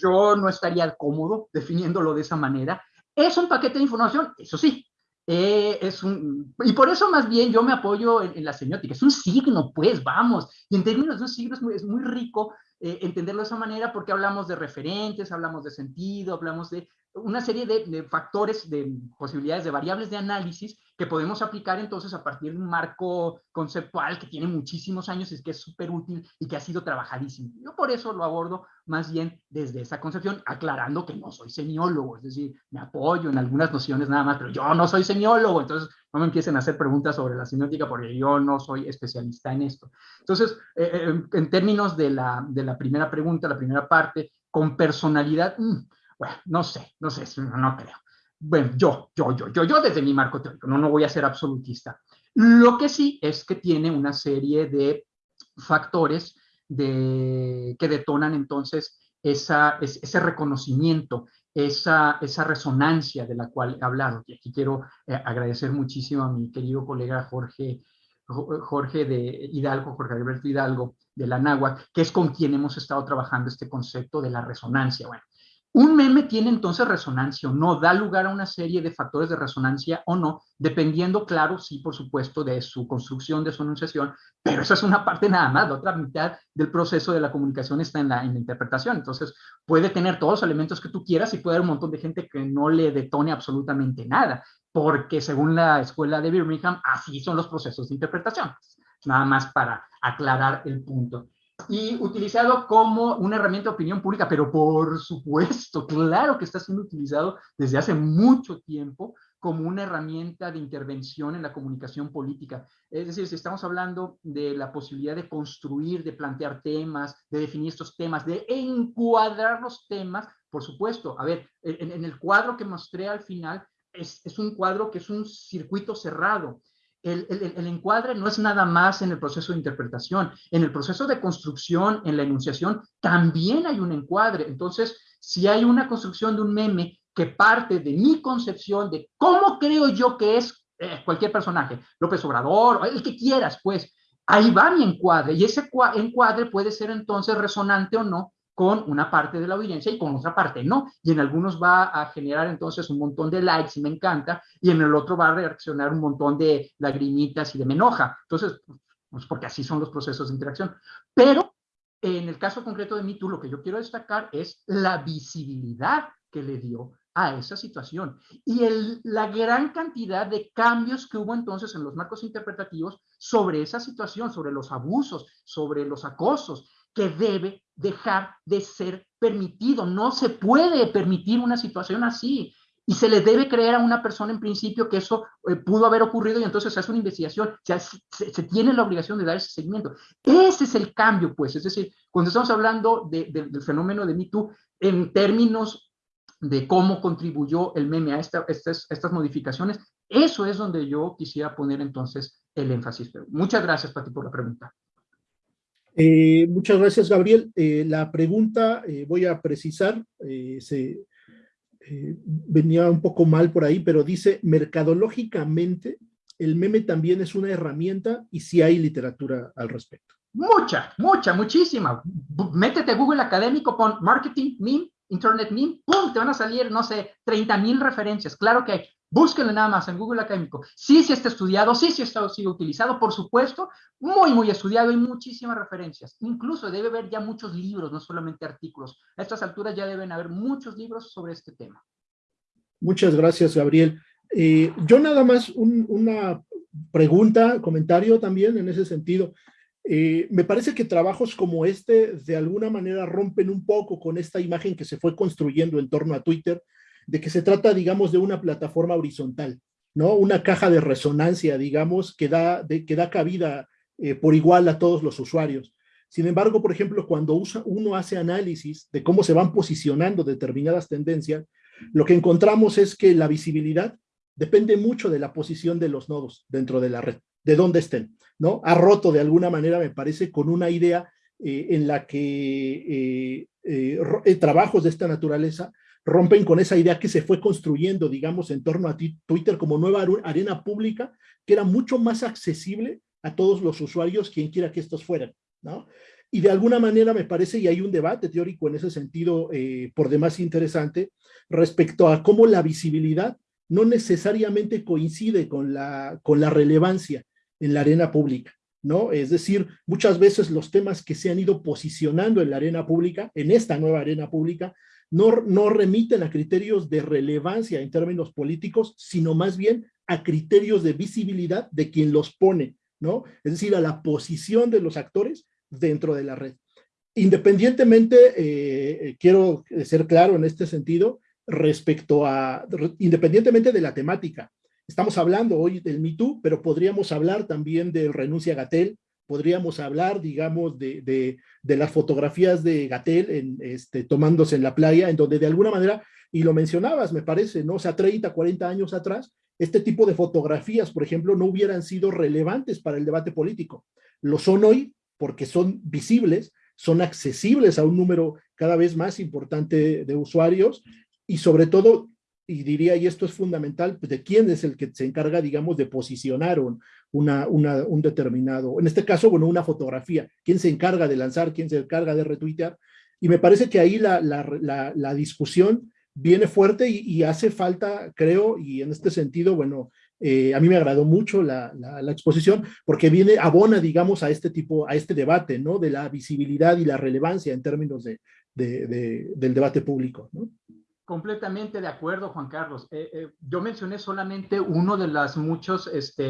Yo no estaría cómodo definiéndolo de esa manera. Es un paquete de información, eso sí, eh, es un, y por eso más bien yo me apoyo en, la semiótica, es un signo, pues, vamos, y en términos de un signo es muy, es muy rico eh, entenderlo de esa manera porque hablamos de referentes, hablamos de sentido, hablamos de una serie de, factores, de posibilidades, de variables de análisis que podemos aplicar entonces a partir de un marco conceptual que tiene muchísimos años y que es súper útil y que ha sido trabajadísimo. Yo por eso lo abordo más bien desde esa concepción, aclarando que no soy semiólogo, es decir, me apoyo en algunas nociones nada más, pero yo no soy semiólogo, entonces no me empiecen a hacer preguntas sobre la semiótica porque yo no soy especialista en esto. Entonces, eh, eh, en términos de la, de la primera pregunta, la primera parte, con personalidad, mm, bueno, no sé, no sé, no creo. Bueno, yo, yo, yo, yo, yo desde mi marco teórico, no, no voy a ser absolutista. Lo que sí es que tiene una serie de factores de, que detonan entonces esa, ese reconocimiento, esa, esa resonancia de la cual he hablado. Y aquí quiero eh, agradecer muchísimo a mi querido colega Jorge, Jorge de Hidalgo, Jorge Alberto Hidalgo, de la NAHUAC, que es con quien hemos estado trabajando este concepto de la resonancia. Bueno, un meme tiene entonces resonancia o no, da lugar a una serie de factores de resonancia o no, dependiendo, claro, sí, por supuesto, de su construcción, de su enunciación, pero esa es una parte nada más, la otra mitad del proceso de la comunicación está en la, interpretación, entonces puede tener todos los elementos que tú quieras y puede haber un montón de gente que no le detone absolutamente nada, porque según la escuela de Birmingham, así son los procesos de interpretación, nada más para aclarar el punto y utilizado como una herramienta de opinión pública, pero por supuesto, claro que está siendo utilizado desde hace mucho tiempo como una herramienta de intervención en la comunicación política. Es decir, si estamos hablando de la posibilidad de construir, de plantear temas, de definir estos temas, de encuadrar los temas, por supuesto, a ver, en, el cuadro que mostré al final, es, es un cuadro que es un circuito cerrado el, encuadre no es nada más en el proceso de interpretación, en el proceso de construcción, en la enunciación, también hay un encuadre. Entonces, si hay una construcción de un meme que parte de mi concepción de cómo creo yo que es eh, cualquier personaje, López Obrador, el que quieras, pues, ahí va mi encuadre y ese encuadre puede ser entonces resonante o no con una parte de la audiencia y con otra parte no. Y en algunos va a generar entonces un montón de likes y me encanta, y en el otro va a reaccionar un montón de lagrimitas y de me. Entonces, pues porque así son los procesos de interacción. Pero en el caso concreto de MeToo, lo que yo quiero destacar es la visibilidad que le dio a esa situación y la gran cantidad de cambios que hubo entonces en los marcos interpretativos sobre esa situación, sobre los abusos, sobre los acosos, que debe dejar de ser permitido. No se puede permitir una situación así. Y se le debe creer a una persona en principio que eso eh, pudo haber ocurrido y entonces se hace una investigación. Se, tiene la obligación de dar ese seguimiento. Ese es el cambio, pues. Es decir, cuando estamos hablando del fenómeno de Me en términos de cómo contribuyó el meme a estas, estas modificaciones, eso es donde yo quisiera poner entonces el énfasis. muchas gracias, Pati, por la pregunta. Eh, muchas gracias, Gabriel. Eh, la pregunta, eh, voy a precisar, se, venía un poco mal por ahí, pero dice, mercadológicamente, el meme también es una herramienta y si hay literatura al respecto. Mucha, mucha, muchísima. Métete Google Académico, pon marketing meme, internet meme, ¡pum! Te van a salir, no sé, 30 mil referencias. Claro que hay. Búsquenlo nada más en Google Académico. Sí, sí está estudiado, sí, sí está sido utilizado, por supuesto, muy, muy estudiado y muchísimas referencias. Incluso debe haber ya muchos libros, no solamente artículos. A estas alturas ya deben haber muchos libros sobre este tema. Muchas gracias, Gabriel. Eh, yo nada más una pregunta, comentario también en ese sentido. Eh, me parece que trabajos como este de alguna manera rompen un poco con esta imagen que se fue construyendo en torno a Twitter, de que se trata, digamos, de una plataforma horizontal, ¿no? Una caja de resonancia, digamos, que da, que da cabida eh, por igual a todos los usuarios. Sin embargo, por ejemplo, cuando usa, uno hace análisis de cómo se van posicionando determinadas tendencias, lo que encontramos es que la visibilidad depende mucho de la posición de los nodos dentro de la red, de dónde estén, ¿no? Ha roto de alguna manera, me parece, con una idea en la que trabajos de esta naturaleza rompen con esa idea que se fue construyendo, digamos, en torno a Twitter como nueva arena pública, que era mucho más accesible a todos los usuarios, quien quiera que estos fueran, ¿no? Y de alguna manera me parece, y hay un debate teórico en ese sentido eh, por demás interesante, respecto a cómo la visibilidad no necesariamente coincide con la, con la relevancia en la arena pública, ¿no? Es decir, muchas veces los temas que se han ido posicionando en la arena pública, en esta nueva arena pública, no, remiten a criterios de relevancia en términos políticos, sino más bien a criterios de visibilidad de quien los pone, ¿no? Es decir, a la posición de los actores dentro de la red. Independientemente, eh, quiero ser claro en este sentido, respecto a, independientemente de la temática, estamos hablando hoy del Me pero podríamos hablar también del renuncia Gatel, podríamos hablar, digamos, de, de, las fotografías de Gatel este, tomándose en la playa, en donde de alguna manera, y lo mencionabas, me parece, ¿no? O sea, 30, 40 años atrás, este tipo de fotografías, por ejemplo, no hubieran sido relevantes para el debate político. Lo son hoy porque son visibles, son accesibles a un número cada vez más importante de usuarios y sobre todo y diría, y esto es fundamental, pues, de quién es el que se encarga, digamos, de posicionar un, una, un determinado, en este caso, bueno, una fotografía, quién se encarga de lanzar, quién se encarga de retuitear, y me parece que ahí la, la, la, discusión viene fuerte y, hace falta, creo, y en este sentido, bueno, eh, a mí me agradó mucho la, la, exposición porque viene, abona, digamos, a este tipo, a este debate, ¿no? De la visibilidad y la relevancia en términos de, de, del debate público, ¿no? Completamente de acuerdo, Juan Carlos. Eh, eh, yo mencioné solamente uno de los muchos este,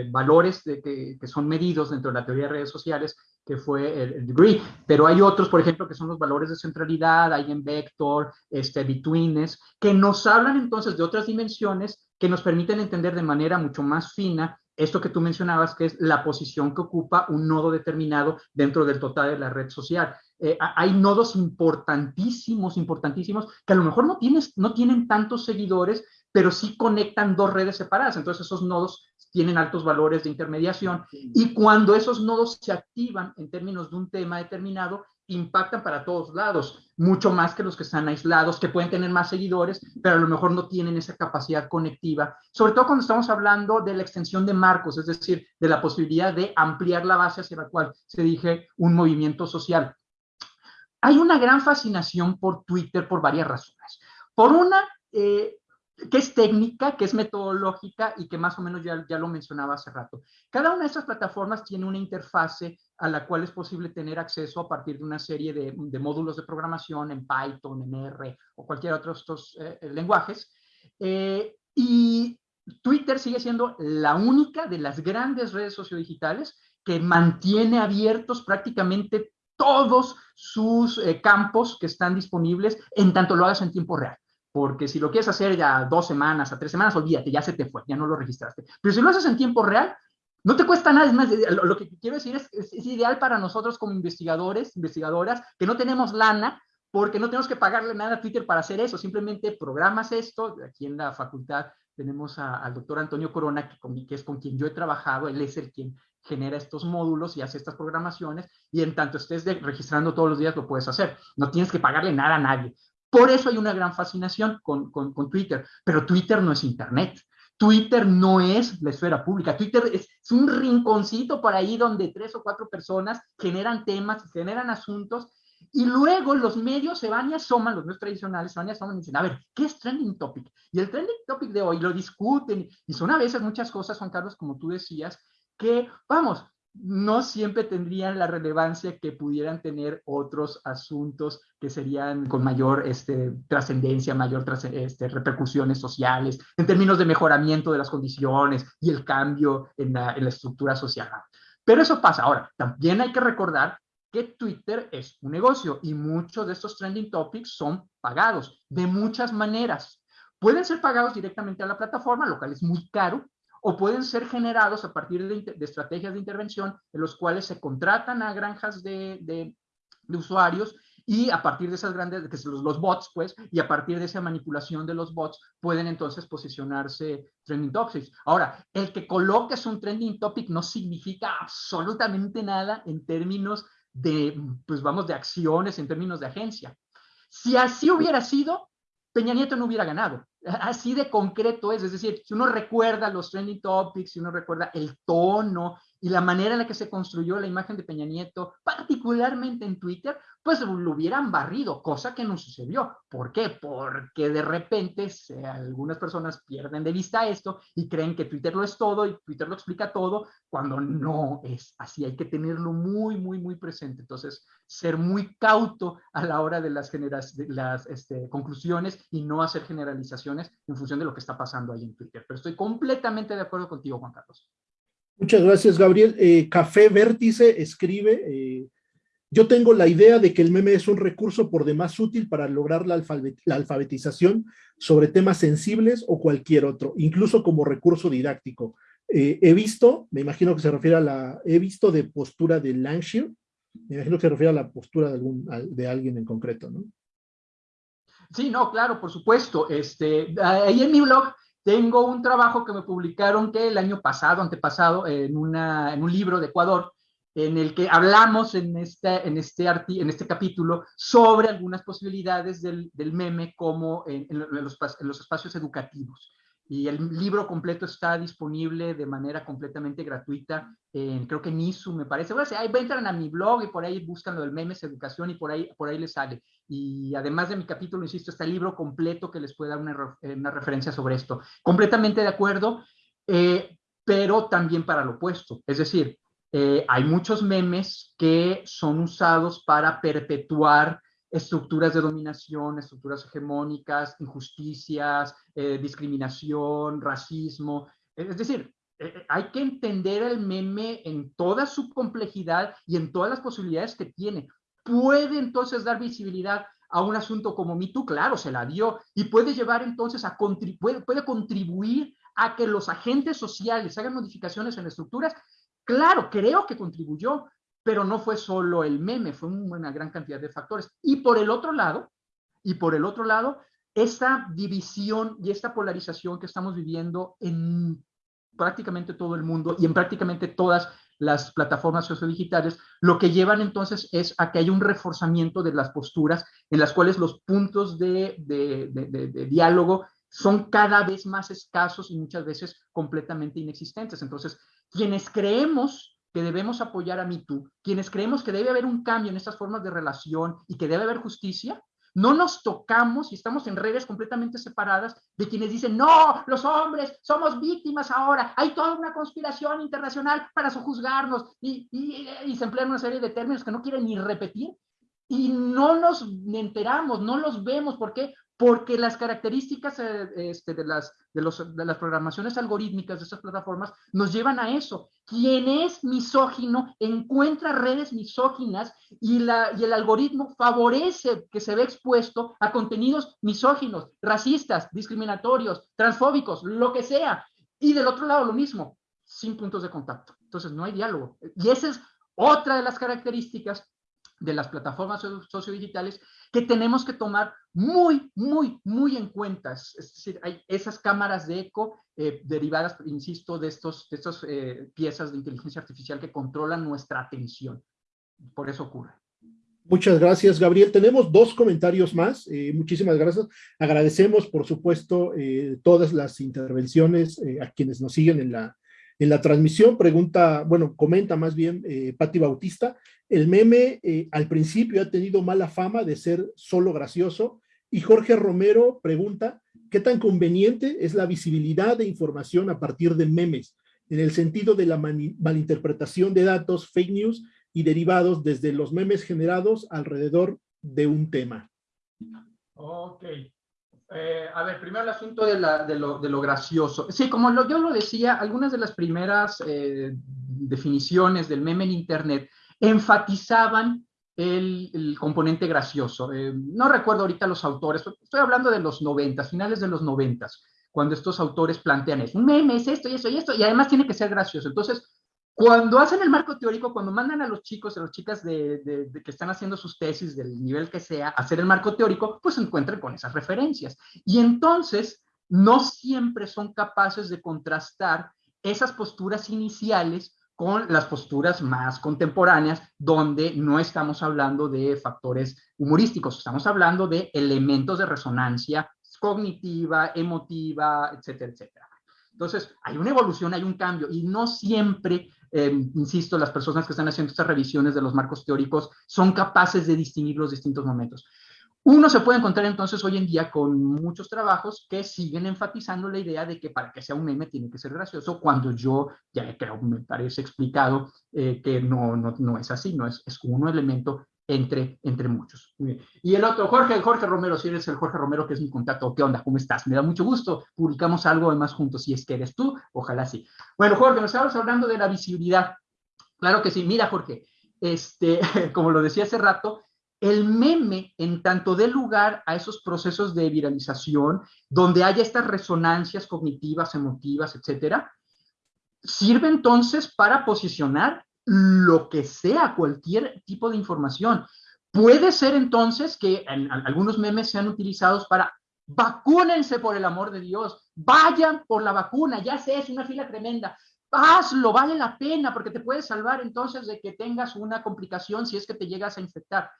eh, valores que, son medidos dentro de la teoría de redes sociales, que fue el, degree, pero hay otros, por ejemplo, que son los valores de centralidad, hay en vector, este, betweenness, que nos hablan entonces de otras dimensiones que nos permiten entender de manera mucho más fina esto que tú mencionabas, que es la posición que ocupa un nodo determinado dentro del total de la red social. Eh, hay nodos importantísimos, importantísimos, que a lo mejor no, tienes, no tienen tantos seguidores, pero sí conectan dos redes separadas. Entonces esos nodos tienen altos valores de intermediación y cuando esos nodos se activan en términos de un tema determinado, impactan para todos lados, mucho más que los que están aislados, que pueden tener más seguidores, pero a lo mejor no tienen esa capacidad conectiva, sobre todo cuando estamos hablando de la extensión de marcos, es decir, de la posibilidad de ampliar la base hacia la cual se dirige un movimiento social. Hay una gran fascinación por Twitter por varias razones. Por una, eh, que es técnica, que es metodológica y que más o menos ya, ya lo mencionaba hace rato. Cada una de estas plataformas tiene una interfase a la cual es posible tener acceso a partir de una serie de, módulos de programación en Python, en R o cualquier otro de estos eh, eh, lenguajes. Eh, y Twitter sigue siendo la única de las grandes redes sociodigitales que mantiene abiertos prácticamente todos sus campos que están disponibles en tanto lo hagas en tiempo real porque si lo quieres hacer ya dos semanas, a tres semanas, olvídate, ya se te fue, ya no lo registraste. Pero si lo haces en tiempo real, no te cuesta nada, es más, lo que quiero decir es, es, es, ideal para nosotros como investigadores, investigadoras, que no tenemos lana, porque no tenemos que pagarle nada a Twitter para hacer eso, simplemente programas esto, aquí en la facultad tenemos al doctor Antonio Corona, que es con quien yo he trabajado, él es el quien genera estos módulos y hace estas programaciones, y en tanto estés registrando todos los días lo puedes hacer, no tienes que pagarle nada a nadie. Por eso hay una gran fascinación con, con, Twitter, pero Twitter no es Internet. Twitter no es la esfera pública. Twitter es, un rinconcito por ahí donde tres o cuatro personas generan temas, generan asuntos y luego los medios se van y asoman, los medios tradicionales se van y asoman y dicen, a ver, ¿qué es trending topic? Y el trending topic de hoy lo discuten y son a veces muchas cosas, Juan Carlos, como tú decías, que, vamos, no siempre tendrían la relevancia que pudieran tener otros asuntos que serían con mayor este, trascendencia, mayor este, repercusiones sociales, en términos de mejoramiento de las condiciones y el cambio en la, en la estructura social. Pero eso pasa. Ahora, también hay que recordar que Twitter es un negocio y muchos de estos trending topics son pagados de muchas maneras. Pueden ser pagados directamente a la plataforma, lo cual es muy caro, o pueden ser generados a partir de, estrategias de intervención en los cuales se contratan a granjas de, usuarios y a partir de esas grandes, que son los, bots, pues, y a partir de esa manipulación de los bots, pueden entonces posicionarse trending topics. Ahora, el que coloques un trending topic no significa absolutamente nada en términos de, pues vamos, de acciones en términos de agencia. Si así hubiera sido, Peña Nieto no hubiera ganado. Así de concreto es, es decir, si uno recuerda los trending topics, si uno recuerda el tono y la manera en la que se construyó la imagen de Peña Nieto, particularmente en Twitter, pues lo hubieran barrido, cosa que no sucedió. ¿Por qué? Porque de repente algunas personas pierden de vista esto y creen que Twitter lo es todo y Twitter lo explica todo, cuando no es así. Hay que tenerlo muy, muy, muy presente. Entonces, ser muy cauto a la hora de las, de las este, conclusiones y no hacer generalizaciones en función de lo que está pasando ahí en Twitter. Pero estoy completamente de acuerdo contigo, Juan Carlos. Muchas gracias, Gabriel. Eh, Café Vértice escribe, eh, yo tengo la idea de que el meme es un recurso por demás útil para lograr la, alfabetización sobre temas sensibles o cualquier otro, incluso como recurso didáctico. Eh, he visto, me imagino que se refiere a la, he visto de postura de Langshire, me imagino que se refiere a la postura de, algún, de alguien en concreto, ¿no? Sí, no, claro, por supuesto. Este, ahí en mi blog tengo un trabajo que me publicaron que el año pasado, antepasado, en, una, un libro de Ecuador, en el que hablamos en este, en este, en este capítulo sobre algunas posibilidades del, meme como en, los, espacios educativos. Y el libro completo está disponible de manera completamente gratuita, en, creo que en ISU me parece. Bueno, ahí entran a mi blog y por ahí buscan lo del memes educación y por ahí, por ahí les sale. Y además de mi capítulo, insisto, está el libro completo que les puede dar una, una referencia sobre esto. Completamente de acuerdo, eh, pero también para lo opuesto. Es decir, eh, hay muchos memes que son usados para perpetuar estructuras de dominación, estructuras hegemónicas, injusticias, eh, discriminación, racismo. Es decir, eh, eh, hay que entender el meme en toda su complejidad y en todas las posibilidades que tiene. Puede entonces dar visibilidad a un asunto como MeToo, claro, se la dio, y puede llevar entonces a puede, puede contribuir a que los agentes sociales hagan modificaciones en estructuras. Claro, creo que contribuyó, pero no fue solo el meme, fue una gran cantidad de factores. Y por el otro lado, y por el otro lado, esta división y esta polarización que estamos viviendo en prácticamente todo el mundo y en prácticamente todas las plataformas sociodigitales, lo que llevan entonces es a que haya un reforzamiento de las posturas en las cuales los puntos de, diálogo son cada vez más escasos y muchas veces completamente inexistentes. Entonces, quienes creemos que debemos apoyar a MeToo, quienes creemos que debe haber un cambio en estas formas de relación y que debe haber justicia, no nos tocamos y estamos en redes completamente separadas de quienes dicen, no, los hombres somos víctimas ahora, hay toda una conspiración internacional para sojuzgarnos y, y, se emplean una serie de términos que no quieren ni repetir y no nos enteramos, no los vemos. ¿Por qué? Porque las características eh, este, de, las, de, las programaciones algorítmicas de estas plataformas nos llevan a eso. Quien es misógino encuentra redes misóginas y, la, y el algoritmo favorece que se ve expuesto a contenidos misóginos, racistas, discriminatorios, transfóbicos, lo que sea. Y del otro lado lo mismo, sin puntos de contacto. Entonces no hay diálogo. Y esa es otra de las características de las plataformas sociodigitales que tenemos que tomar muy, muy, muy en cuenta. Es decir, hay esas cámaras de eco eh, derivadas, insisto, de estos, de estos eh, piezas de inteligencia artificial que controlan nuestra atención. Por eso ocurre. Muchas gracias, Gabriel. Tenemos dos comentarios más. Eh, muchísimas gracias. Agradecemos, por supuesto, eh, todas las intervenciones a quienes nos siguen en la, en la transmisión. Pregunta, bueno, comenta más bien eh, Patti Bautista. El meme eh, al principio ha tenido mala fama de ser solo gracioso y Jorge Romero pregunta, ¿qué tan conveniente es la visibilidad de información a partir de memes en el sentido de la malinterpretación de datos, fake news y derivados desde los memes generados alrededor de un tema? Ok. Eh, a ver, primero el asunto de, lo, de lo, gracioso. Sí, como yo lo decía, algunas de las primeras eh, definiciones del meme en Internet enfatizaban el, componente gracioso. Eh, no recuerdo ahorita los autores, estoy hablando de los 90, finales de los 90, cuando estos autores plantean eso. Un meme es esto y eso y esto, y además tiene que ser gracioso. Entonces, cuando hacen el marco teórico, cuando mandan a los chicos, a las chicas de, de, de, que están haciendo sus tesis del nivel que sea, hacer el marco teórico, pues se encuentran con esas referencias. Y entonces, no siempre son capaces de contrastar esas posturas iniciales con las posturas más contemporáneas, donde no estamos hablando de factores humorísticos, estamos hablando de elementos de resonancia cognitiva, emotiva, etcétera, etcétera. Entonces, hay una evolución, hay un cambio, y no siempre, eh, insisto, las personas que están haciendo estas revisiones de los marcos teóricos son capaces de distinguir los distintos momentos. Uno se puede encontrar entonces hoy en día con muchos trabajos que siguen enfatizando la idea de que para que sea un meme tiene que ser gracioso, cuando yo ya creo, me parece explicado eh, que no, no, no, es así, no es, es un elemento entre, entre muchos. Y el otro, Jorge, Jorge Romero, si eres el Jorge Romero, que es mi contacto, ¿qué onda? ¿Cómo estás? Me da mucho gusto, publicamos algo además juntos, si es que eres tú, ojalá sí. Bueno, Jorge, nos estábamos hablando de la visibilidad. Claro que sí, mira Jorge, este, como lo decía hace rato, el meme, en tanto dé lugar a esos procesos de viralización, donde haya estas resonancias cognitivas, emotivas, etcétera, sirve entonces para posicionar lo que sea, cualquier tipo de información. Puede ser entonces que algunos memes sean utilizados para vacúnense por el amor de Dios, vayan por la vacuna, ya sé, es una fila tremenda, hazlo, vale la pena porque te puede salvar entonces de que tengas una complicación si es que te llegas a infectar.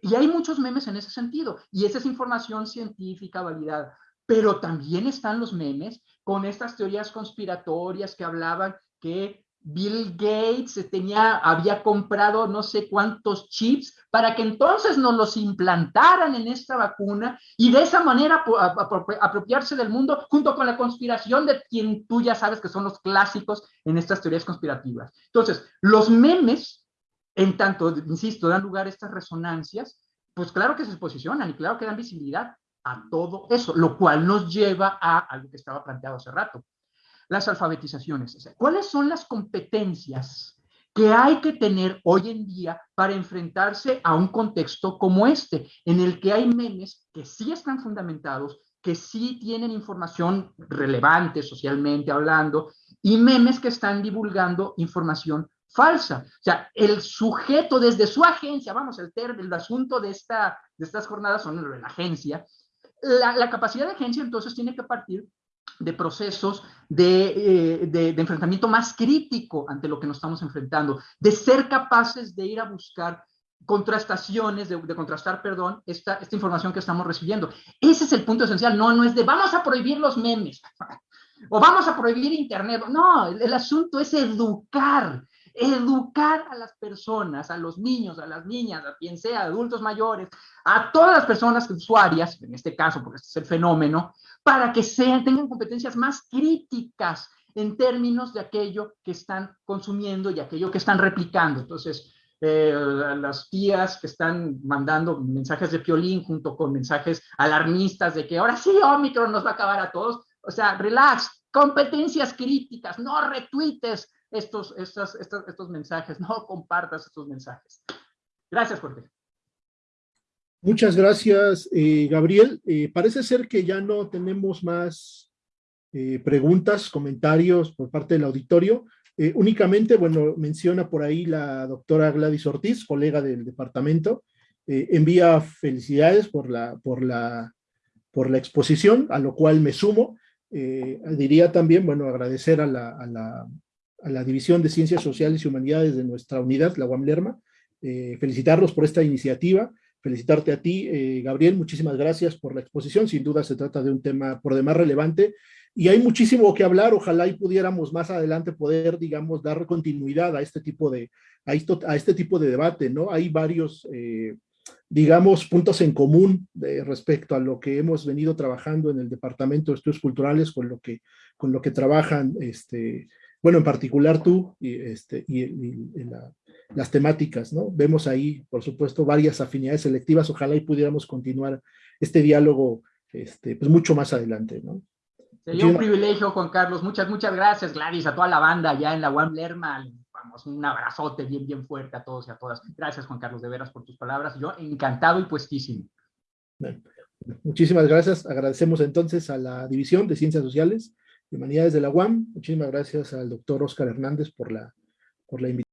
Y hay muchos memes en ese sentido, y esa es información científica validada. Pero también están los memes con estas teorías conspiratorias que hablaban que Bill Gates tenía, había comprado no sé cuántos chips para que entonces nos los implantaran en esta vacuna y de esa manera apropiarse del mundo junto con la conspiración de quien tú ya sabes que son los clásicos en estas teorías conspirativas. Entonces, los memes en tanto, insisto, dan lugar a estas resonancias, pues claro que se posicionan y claro que dan visibilidad a todo eso, lo cual nos lleva a algo que estaba planteado hace rato, las alfabetizaciones. ¿Cuáles son las competencias que hay que tener hoy en día para enfrentarse a un contexto como este, en el que hay memes que sí están fundamentados, que sí tienen información relevante socialmente hablando, y memes que están divulgando información falsa. O sea, el sujeto desde su agencia, vamos, el, ter, el asunto de, esta, de estas jornadas son la agencia, la, capacidad de agencia entonces tiene que partir de procesos de, eh, de, enfrentamiento más crítico ante lo que nos estamos enfrentando, de ser capaces de ir a buscar contrastaciones, de, de, contrastar, perdón, esta, esta información que estamos recibiendo. Ese es el punto esencial, no, no es de vamos a prohibir los memes o vamos a prohibir Internet. No, el asunto es educar, educar a las personas, a los niños, a las niñas, a quien sea, adultos mayores, a todas las personas usuarias, en este caso, porque este es el fenómeno, para que tengan competencias más críticas en términos de aquello que están consumiendo y aquello que están replicando. Entonces, eh, las tías que están mandando mensajes de piolín junto con mensajes alarmistas de que ahora sí Omicron nos va a acabar a todos. O sea, relax, competencias críticas, no retuites estos, estos, estos mensajes, no compartas estos mensajes. Gracias, Jorge. Muchas gracias, eh, Gabriel. Eh, parece ser que ya no tenemos más eh, preguntas, comentarios por parte del auditorio. únicamente, bueno, menciona por ahí la doctora Gladys Ortiz, colega del departamento, envía felicidades por la, por, la, por la exposición, a lo cual me sumo. diría también, bueno, agradecer a la, a la, a la División de Ciencias Sociales y Humanidades de nuestra unidad, la UAM Lerma, eh, felicitarlos por esta iniciativa, felicitarte a ti, eh, Gabriel, muchísimas gracias por la exposición, sin duda se trata de un tema por demás relevante, y hay muchísimo que hablar, ojalá y pudiéramos más adelante poder, digamos, dar continuidad a este tipo de, a, este tipo de debate, ¿no? Hay varios, eh, digamos, puntos en común respecto a lo que hemos venido trabajando en el Departamento de Estudios Culturales con lo que, con lo que trabajan este, bueno, en particular tú y, este, y, las temáticas, ¿no? Vemos ahí, por supuesto, varias afinidades selectivas, ojalá y pudiéramos continuar este diálogo este, pues mucho más adelante, ¿no? Sería un privilegio, Juan Carlos. Muchas, muchas gracias, Gladys, a toda la banda allá en la UAM Lerma. Vamos, un abrazote bien, bien fuerte a todos y a todas. Gracias, Juan Carlos, de veras por tus palabras. Yo encantado y puestísimo. muchísimas gracias. Agradecemos entonces a la División de Ciencias Sociales Humanidades de la UAM. Muchísimas gracias al doctor Oscar Hernández por la, por la invitación.